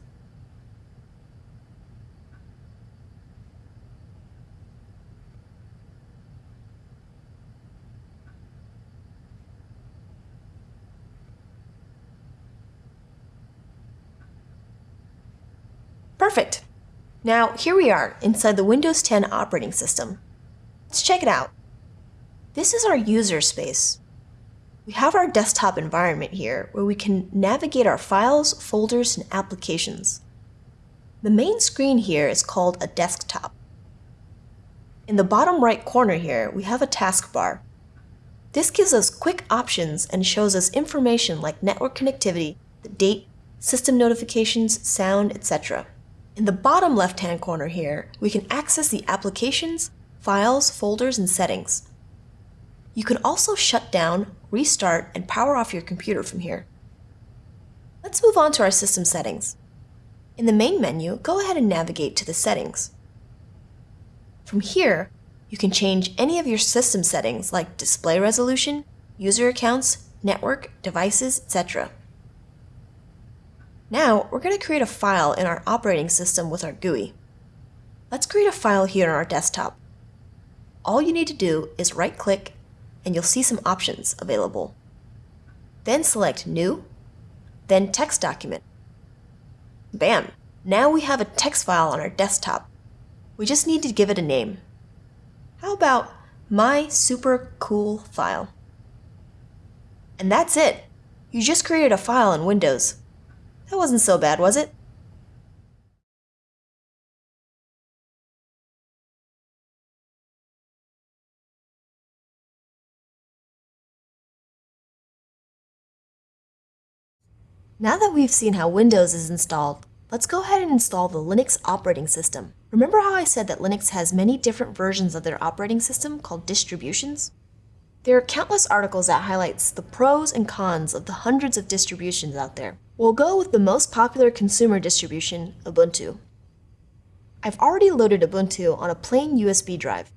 A: Perfect. Now, here we are inside the Windows 10 operating system. Let's check it out. This is our user space. We have our desktop environment here where we can navigate our files, folders, and applications. The main screen here is called a desktop. In the bottom right corner here, we have a taskbar. This gives us quick options and shows us information like network connectivity, the date, system notifications, sound, etc. In the bottom left-hand corner here, we can access the applications, files, folders, and settings. You can also shut down, restart, and power off your computer from here. Let's move on to our system settings. In the main menu, go ahead and navigate to the settings. From here, you can change any of your system settings like display resolution, user accounts, network, devices, etc. Now, we're going to create a file in our operating system with our GUI. Let's create a file here on our desktop. All you need to do is right-click, and you'll see some options available. Then select New, then Text Document. Bam! Now we have a text file on our desktop. We just need to give it a name. How about My Super Cool File? And that's it! You just created a file in Windows. That wasn't so bad, was it? Now that we've seen how Windows is installed, let's go ahead and install the Linux operating system. Remember how I said that Linux has many different versions of their operating system called distributions? There are countless articles that highlights the pros and cons of the hundreds of distributions out there. We'll go with the most popular consumer distribution, Ubuntu. I've already loaded Ubuntu on a plain USB drive.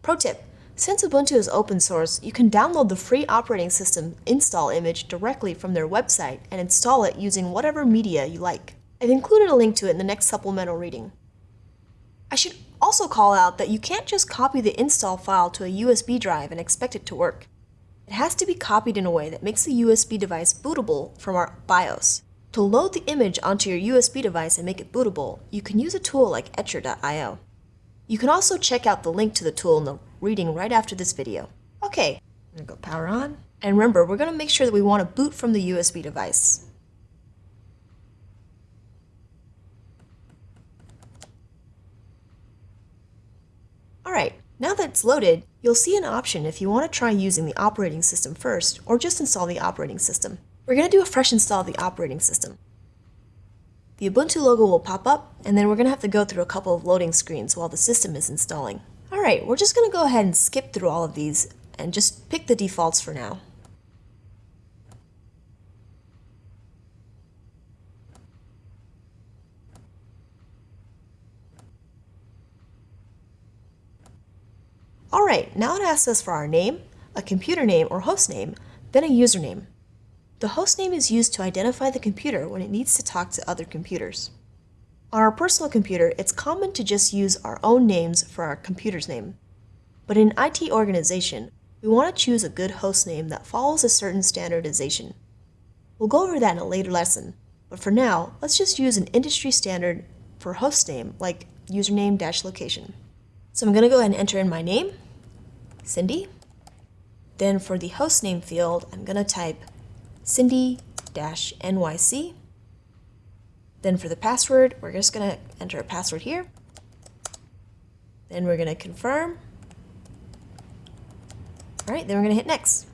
A: Pro tip, since Ubuntu is open source, you can download the free operating system install image directly from their website and install it using whatever media you like. I've included a link to it in the next supplemental reading. I should also call out that you can't just copy the install file to a USB drive and expect it to work. It has to be copied in a way that makes the USB device bootable from our BIOS. To load the image onto your USB device and make it bootable, you can use a tool like Etcher.io. You can also check out the link to the tool in the reading right after this video. Okay, I'm gonna go power on. And remember, we're gonna make sure that we want to boot from the USB device. Alright, now that it's loaded, you'll see an option if you want to try using the operating system first, or just install the operating system. We're going to do a fresh install of the operating system. The Ubuntu logo will pop up, and then we're going to have to go through a couple of loading screens while the system is installing. Alright, we're just going to go ahead and skip through all of these and just pick the defaults for now. Alright, now it asks us for our name, a computer name or host name, then a username. The host name is used to identify the computer when it needs to talk to other computers. On our personal computer, it's common to just use our own names for our computer's name. But in IT organization, we want to choose a good host name that follows a certain standardization. We'll go over that in a later lesson, but for now, let's just use an industry standard for host name like username-location. So I'm going to go ahead and enter in my name, Cindy. Then for the host name field, I'm going to type Cindy-NYC. Then for the password, we're just going to enter a password here. Then we're going to confirm. All right, then we're going to hit next.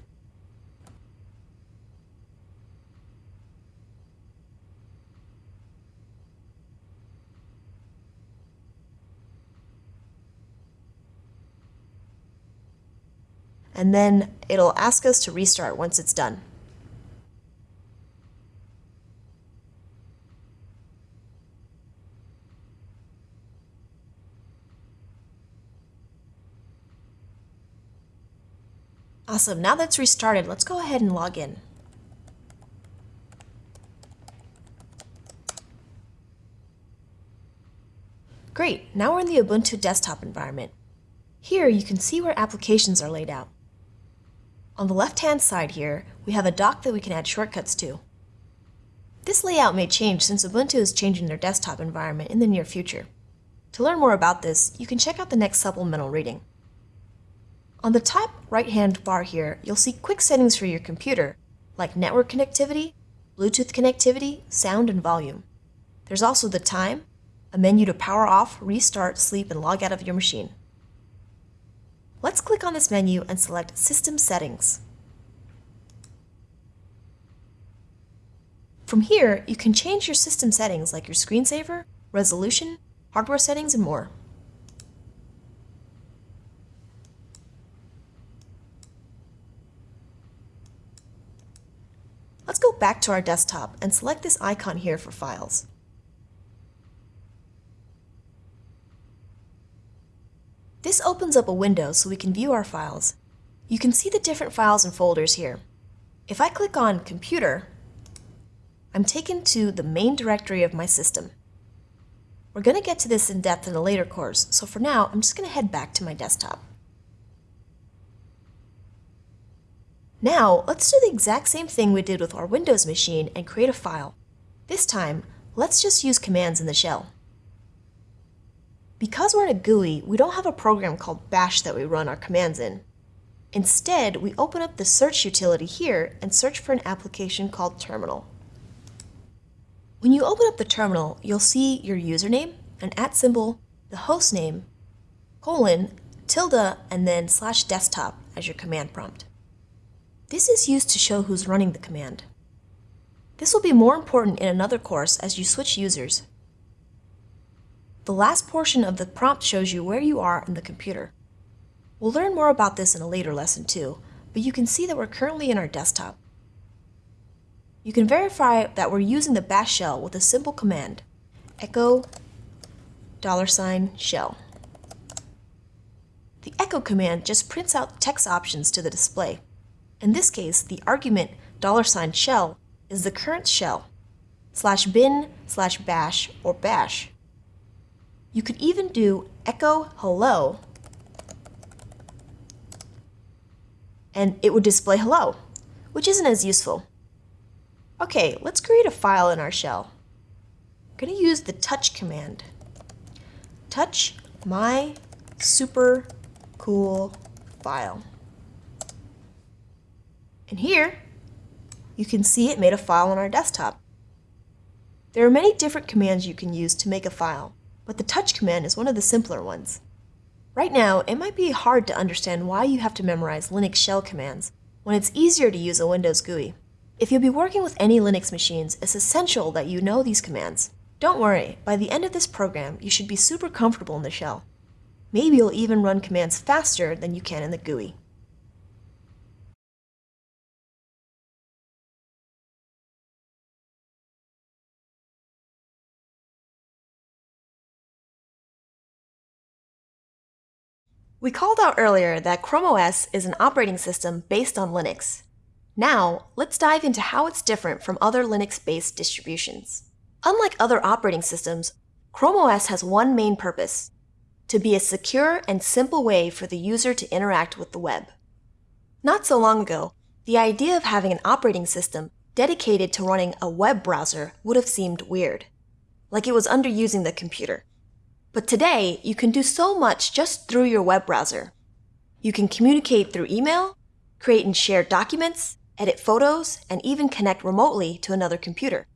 A: And then it'll ask us to restart once it's done. Awesome, now that's restarted, let's go ahead and log in. Great, now we're in the Ubuntu desktop environment. Here you can see where applications are laid out. On the left-hand side here, we have a dock that we can add shortcuts to. This layout may change since Ubuntu is changing their desktop environment in the near future. To learn more about this, you can check out the next supplemental reading. On the top right-hand bar here, you'll see quick settings for your computer, like network connectivity, Bluetooth connectivity, sound, and volume. There's also the time, a menu to power off, restart, sleep, and log out of your machine. Let's click on this menu and select System Settings. From here, you can change your system settings like your screensaver, resolution, hardware settings, and more. Let's go back to our desktop and select this icon here for files. This opens up a window so we can view our files. You can see the different files and folders here. If I click on Computer, I'm taken to the main directory of my system. We're going to get to this in depth in a later course, so for now, I'm just going to head back to my desktop. Now, let's do the exact same thing we did with our Windows machine and create a file. This time, let's just use commands in the shell. Because we're in a GUI, we don't have a program called bash that we run our commands in. Instead, we open up the search utility here and search for an application called terminal. When you open up the terminal, you'll see your username, an at symbol, the host name, colon, tilde, and then slash desktop as your command prompt. This is used to show who's running the command. This will be more important in another course as you switch users. The last portion of the prompt shows you where you are in the computer. We'll learn more about this in a later lesson too, but you can see that we're currently in our desktop. You can verify that we're using the bash shell with a simple command, echo dollar sign shell. The echo command just prints out text options to the display. In this case, the argument dollar sign $shell is the current shell, slash bin slash bash or bash. You could even do echo hello, and it would display hello, which isn't as useful. Okay, let's create a file in our shell. I'm going to use the touch command. Touch my super cool file. And here, you can see it made a file on our desktop. There are many different commands you can use to make a file, but the touch command is one of the simpler ones. Right now, it might be hard to understand why you have to memorize Linux shell commands when it's easier to use a Windows GUI. If you'll be working with any Linux machines, it's essential that you know these commands. Don't worry, by the end of this program, you should be super comfortable in the shell. Maybe you'll even run commands faster than you can in the GUI. We called out earlier that Chrome OS is an operating system based on Linux. Now, let's dive into how it's different from other Linux-based distributions. Unlike other operating systems, Chrome OS has one main purpose, to be a secure and simple way for the user to interact with the web. Not so long ago, the idea of having an operating system dedicated to running a web browser would have seemed weird, like it was underusing the computer. But today, you can do so much just through your web browser. You can communicate through email, create and share documents, edit photos, and even connect remotely to another computer.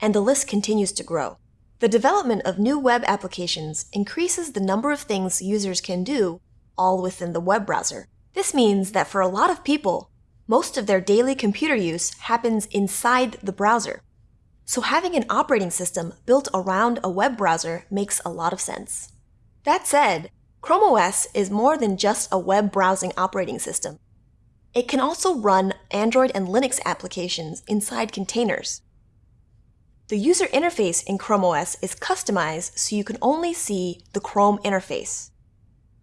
A: and the list continues to grow. The development of new web applications increases the number of things users can do all within the web browser. This means that for a lot of people, most of their daily computer use happens inside the browser. So having an operating system built around a web browser makes a lot of sense. That said, Chrome OS is more than just a web browsing operating system. It can also run Android and Linux applications inside containers. The user interface in Chrome OS is customized so you can only see the Chrome interface.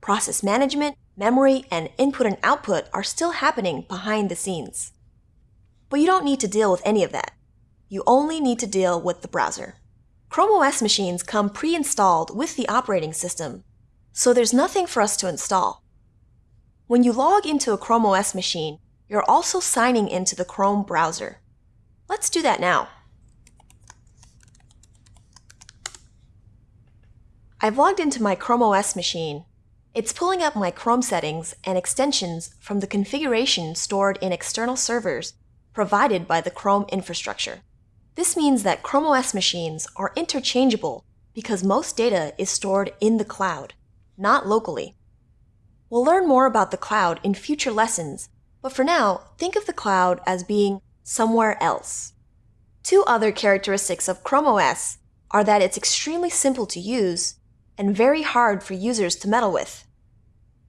A: Process management, memory, and input and output are still happening behind the scenes. But you don't need to deal with any of that. You only need to deal with the browser. Chrome OS machines come pre-installed with the operating system, so there's nothing for us to install. When you log into a Chrome OS machine, you're also signing into the Chrome browser. Let's do that now. I've logged into my Chrome OS machine. It's pulling up my Chrome settings and extensions from the configuration stored in external servers provided by the Chrome infrastructure. This means that Chrome OS machines are interchangeable because most data is stored in the cloud, not locally. We'll learn more about the cloud in future lessons, but for now, think of the cloud as being somewhere else. Two other characteristics of Chrome OS are that it's extremely simple to use and very hard for users to meddle with.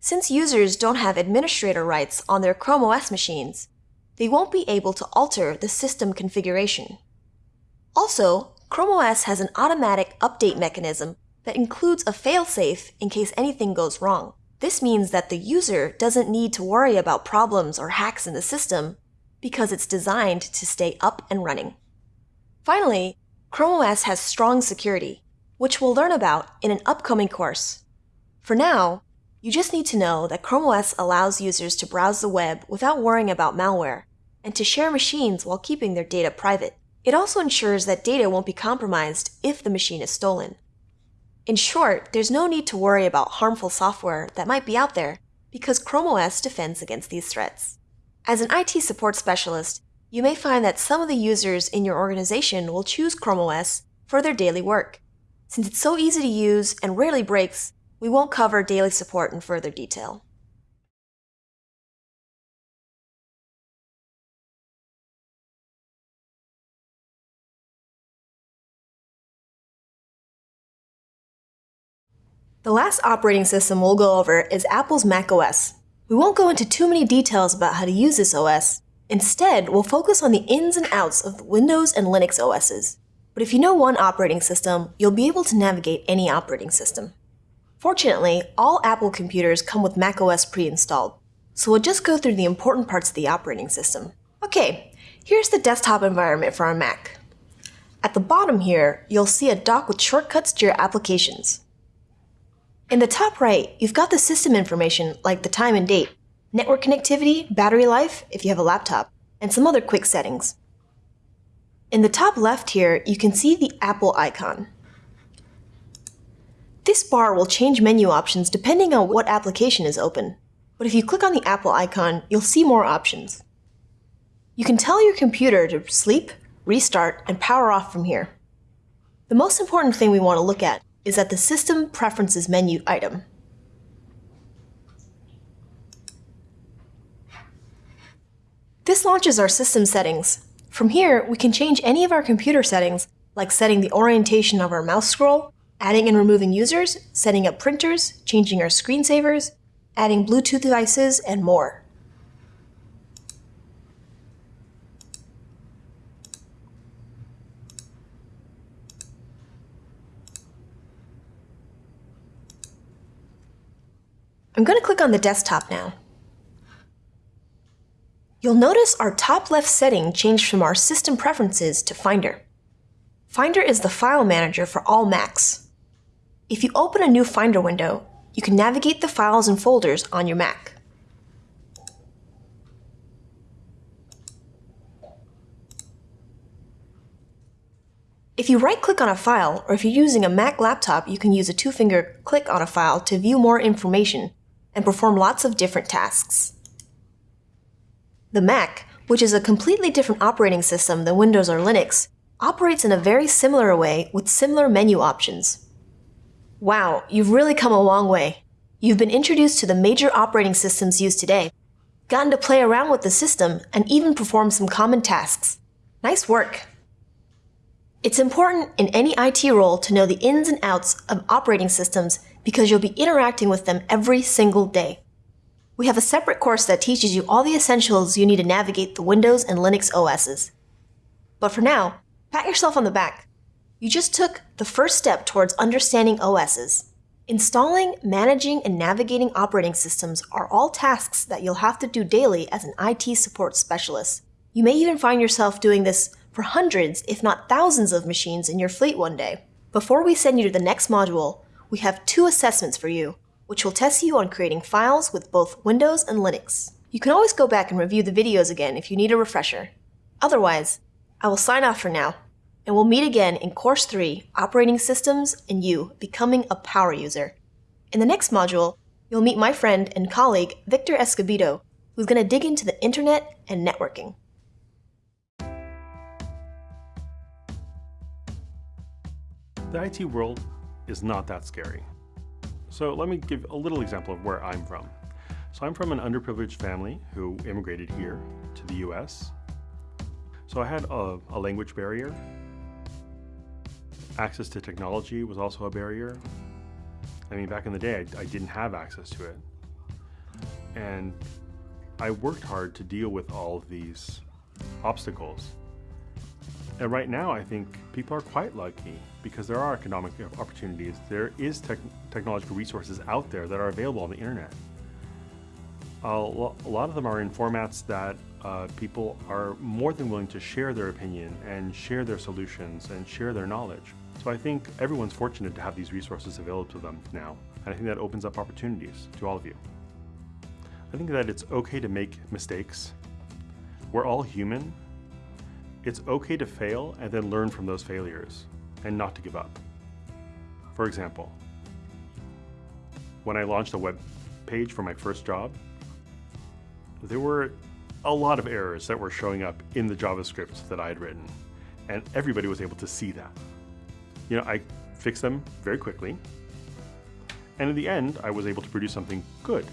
A: Since users don't have administrator rights on their Chrome OS machines, they won't be able to alter the system configuration. Also, Chrome OS has an automatic update mechanism that includes a failsafe in case anything goes wrong. This means that the user doesn't need to worry about problems or hacks in the system because it's designed to stay up and running. Finally, Chrome OS has strong security, which we'll learn about in an upcoming course. For now, you just need to know that Chrome OS allows users to browse the web without worrying about malware and to share machines while keeping their data private. It also ensures that data won't be compromised if the machine is stolen. In short, there's no need to worry about harmful software that might be out there because Chrome OS defends against these threats. As an IT support specialist, you may find that some of the users in your organization will choose Chrome OS for their daily work. Since it's so easy to use and rarely breaks, we won't cover daily support in further detail. The last operating system we'll go over is Apple's macOS. We won't go into too many details about how to use this OS. Instead, we'll focus on the ins and outs of Windows and Linux OSs. But if you know one operating system, you'll be able to navigate any operating system. Fortunately, all Apple computers come with macOS pre-installed, so we'll just go through the important parts of the operating system. Okay, here's the desktop environment for our Mac. At the bottom here, you'll see a dock with shortcuts to your applications. In the top right, you've got the system information like the time and date, network connectivity, battery life if you have a laptop, and some other quick settings. In the top left here, you can see the Apple icon. This bar will change menu options depending on what application is open. But if you click on the Apple icon, you'll see more options. You can tell your computer to sleep, restart, and power off from here. The most important thing we want to look at is at the System Preferences menu item. This launches our system settings. From here, we can change any of our computer settings, like setting the orientation of our mouse scroll, adding and removing users, setting up printers, changing our screensavers, adding Bluetooth devices, and more. I'm going to click on the desktop now. You'll notice our top left setting changed from our system preferences to Finder. Finder is the file manager for all Macs. If you open a new Finder window, you can navigate the files and folders on your Mac. If you right-click on a file, or if you're using a Mac laptop, you can use a two-finger click on a file to view more information and perform lots of different tasks. The Mac, which is a completely different operating system than Windows or Linux, operates in a very similar way with similar menu options. Wow, you've really come a long way. You've been introduced to the major operating systems used today, gotten to play around with the system, and even perform some common tasks. Nice work! It's important in any IT role to know the ins and outs of operating systems because you'll be interacting with them every single day. We have a separate course that teaches you all the essentials you need to navigate the Windows and Linux OSs. But for now, pat yourself on the back. You just took the first step towards understanding OSs. Installing, managing, and navigating operating systems are all tasks that you'll have to do daily as an IT support specialist. You may even find yourself doing this for hundreds, if not thousands of machines in your fleet one day. Before we send you to the next module, we have two assessments for you, which will test you on creating files with both Windows and Linux. You can always go back and review the videos again if you need a refresher. Otherwise, I will sign off for now, and we'll meet again in Course 3, Operating Systems and You Becoming a Power User. In the next module, you'll meet my friend and colleague Victor Escobedo, who's going to dig into the internet and networking.
C: The IT world is not that scary. So let me give a little example of where I'm from. So I'm from an underprivileged family who immigrated here to the US. So I had a, a language barrier. Access to technology was also a barrier. I mean, back in the day, I, I didn't have access to it. And I worked hard to deal with all of these obstacles. And right now, I think people are quite lucky because there are economic opportunities. There is tech technological resources out there that are available on the internet. a lot of them are in formats that uh, people are more than willing to share their opinion and share their solutions and share their knowledge. So I think everyone's fortunate to have these resources available to them now. And I think that opens up opportunities to all of you. I think that it's okay to make mistakes. We're all human it's okay to fail and then learn from those failures and not to give up. For example, when I launched a web page for my first job, there were a lot of errors that were showing up in the JavaScript that I had written, and everybody was able to see that. You know, I fixed them very quickly, and in the end, I was able to produce something good.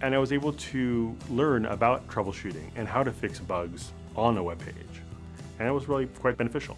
C: And I was able to learn about troubleshooting and how to fix bugs on a web page. And it was really quite beneficial.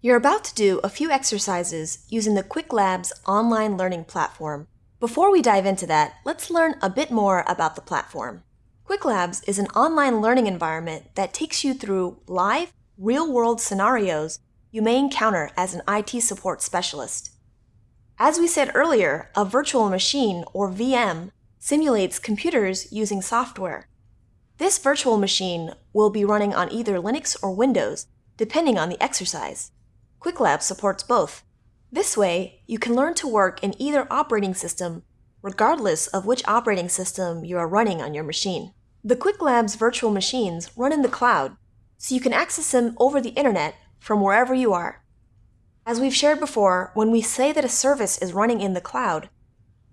A: You're about to do a few exercises using the Qwiklabs online learning platform. Before we dive into that, let's learn a bit more about the platform. Qwiklabs is an online learning environment that takes you through live, real-world scenarios you may encounter as an IT support specialist. As we said earlier, a virtual machine, or VM, simulates computers using software. This virtual machine will be running on either Linux or Windows, depending on the exercise. Qwiklabs supports both. This way, you can learn to work in either operating system, regardless of which operating system you are running on your machine. The Qwiklabs virtual machines run in the cloud, so you can access them over the internet from wherever you are. As we've shared before, when we say that a service is running in the cloud,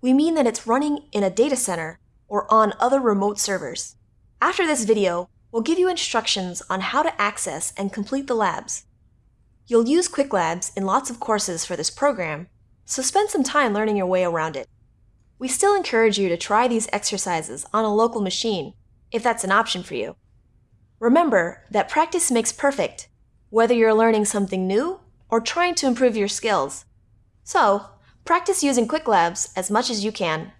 A: we mean that it's running in a data center or on other remote servers. After this video, we'll give you instructions on how to access and complete the labs. You'll use Qwiklabs in lots of courses for this program, so spend some time learning your way around it. We still encourage you to try these exercises on a local machine if that's an option for you. Remember that practice makes perfect, whether you're learning something new or trying to improve your skills. So, practice using Qwiklabs as much as you can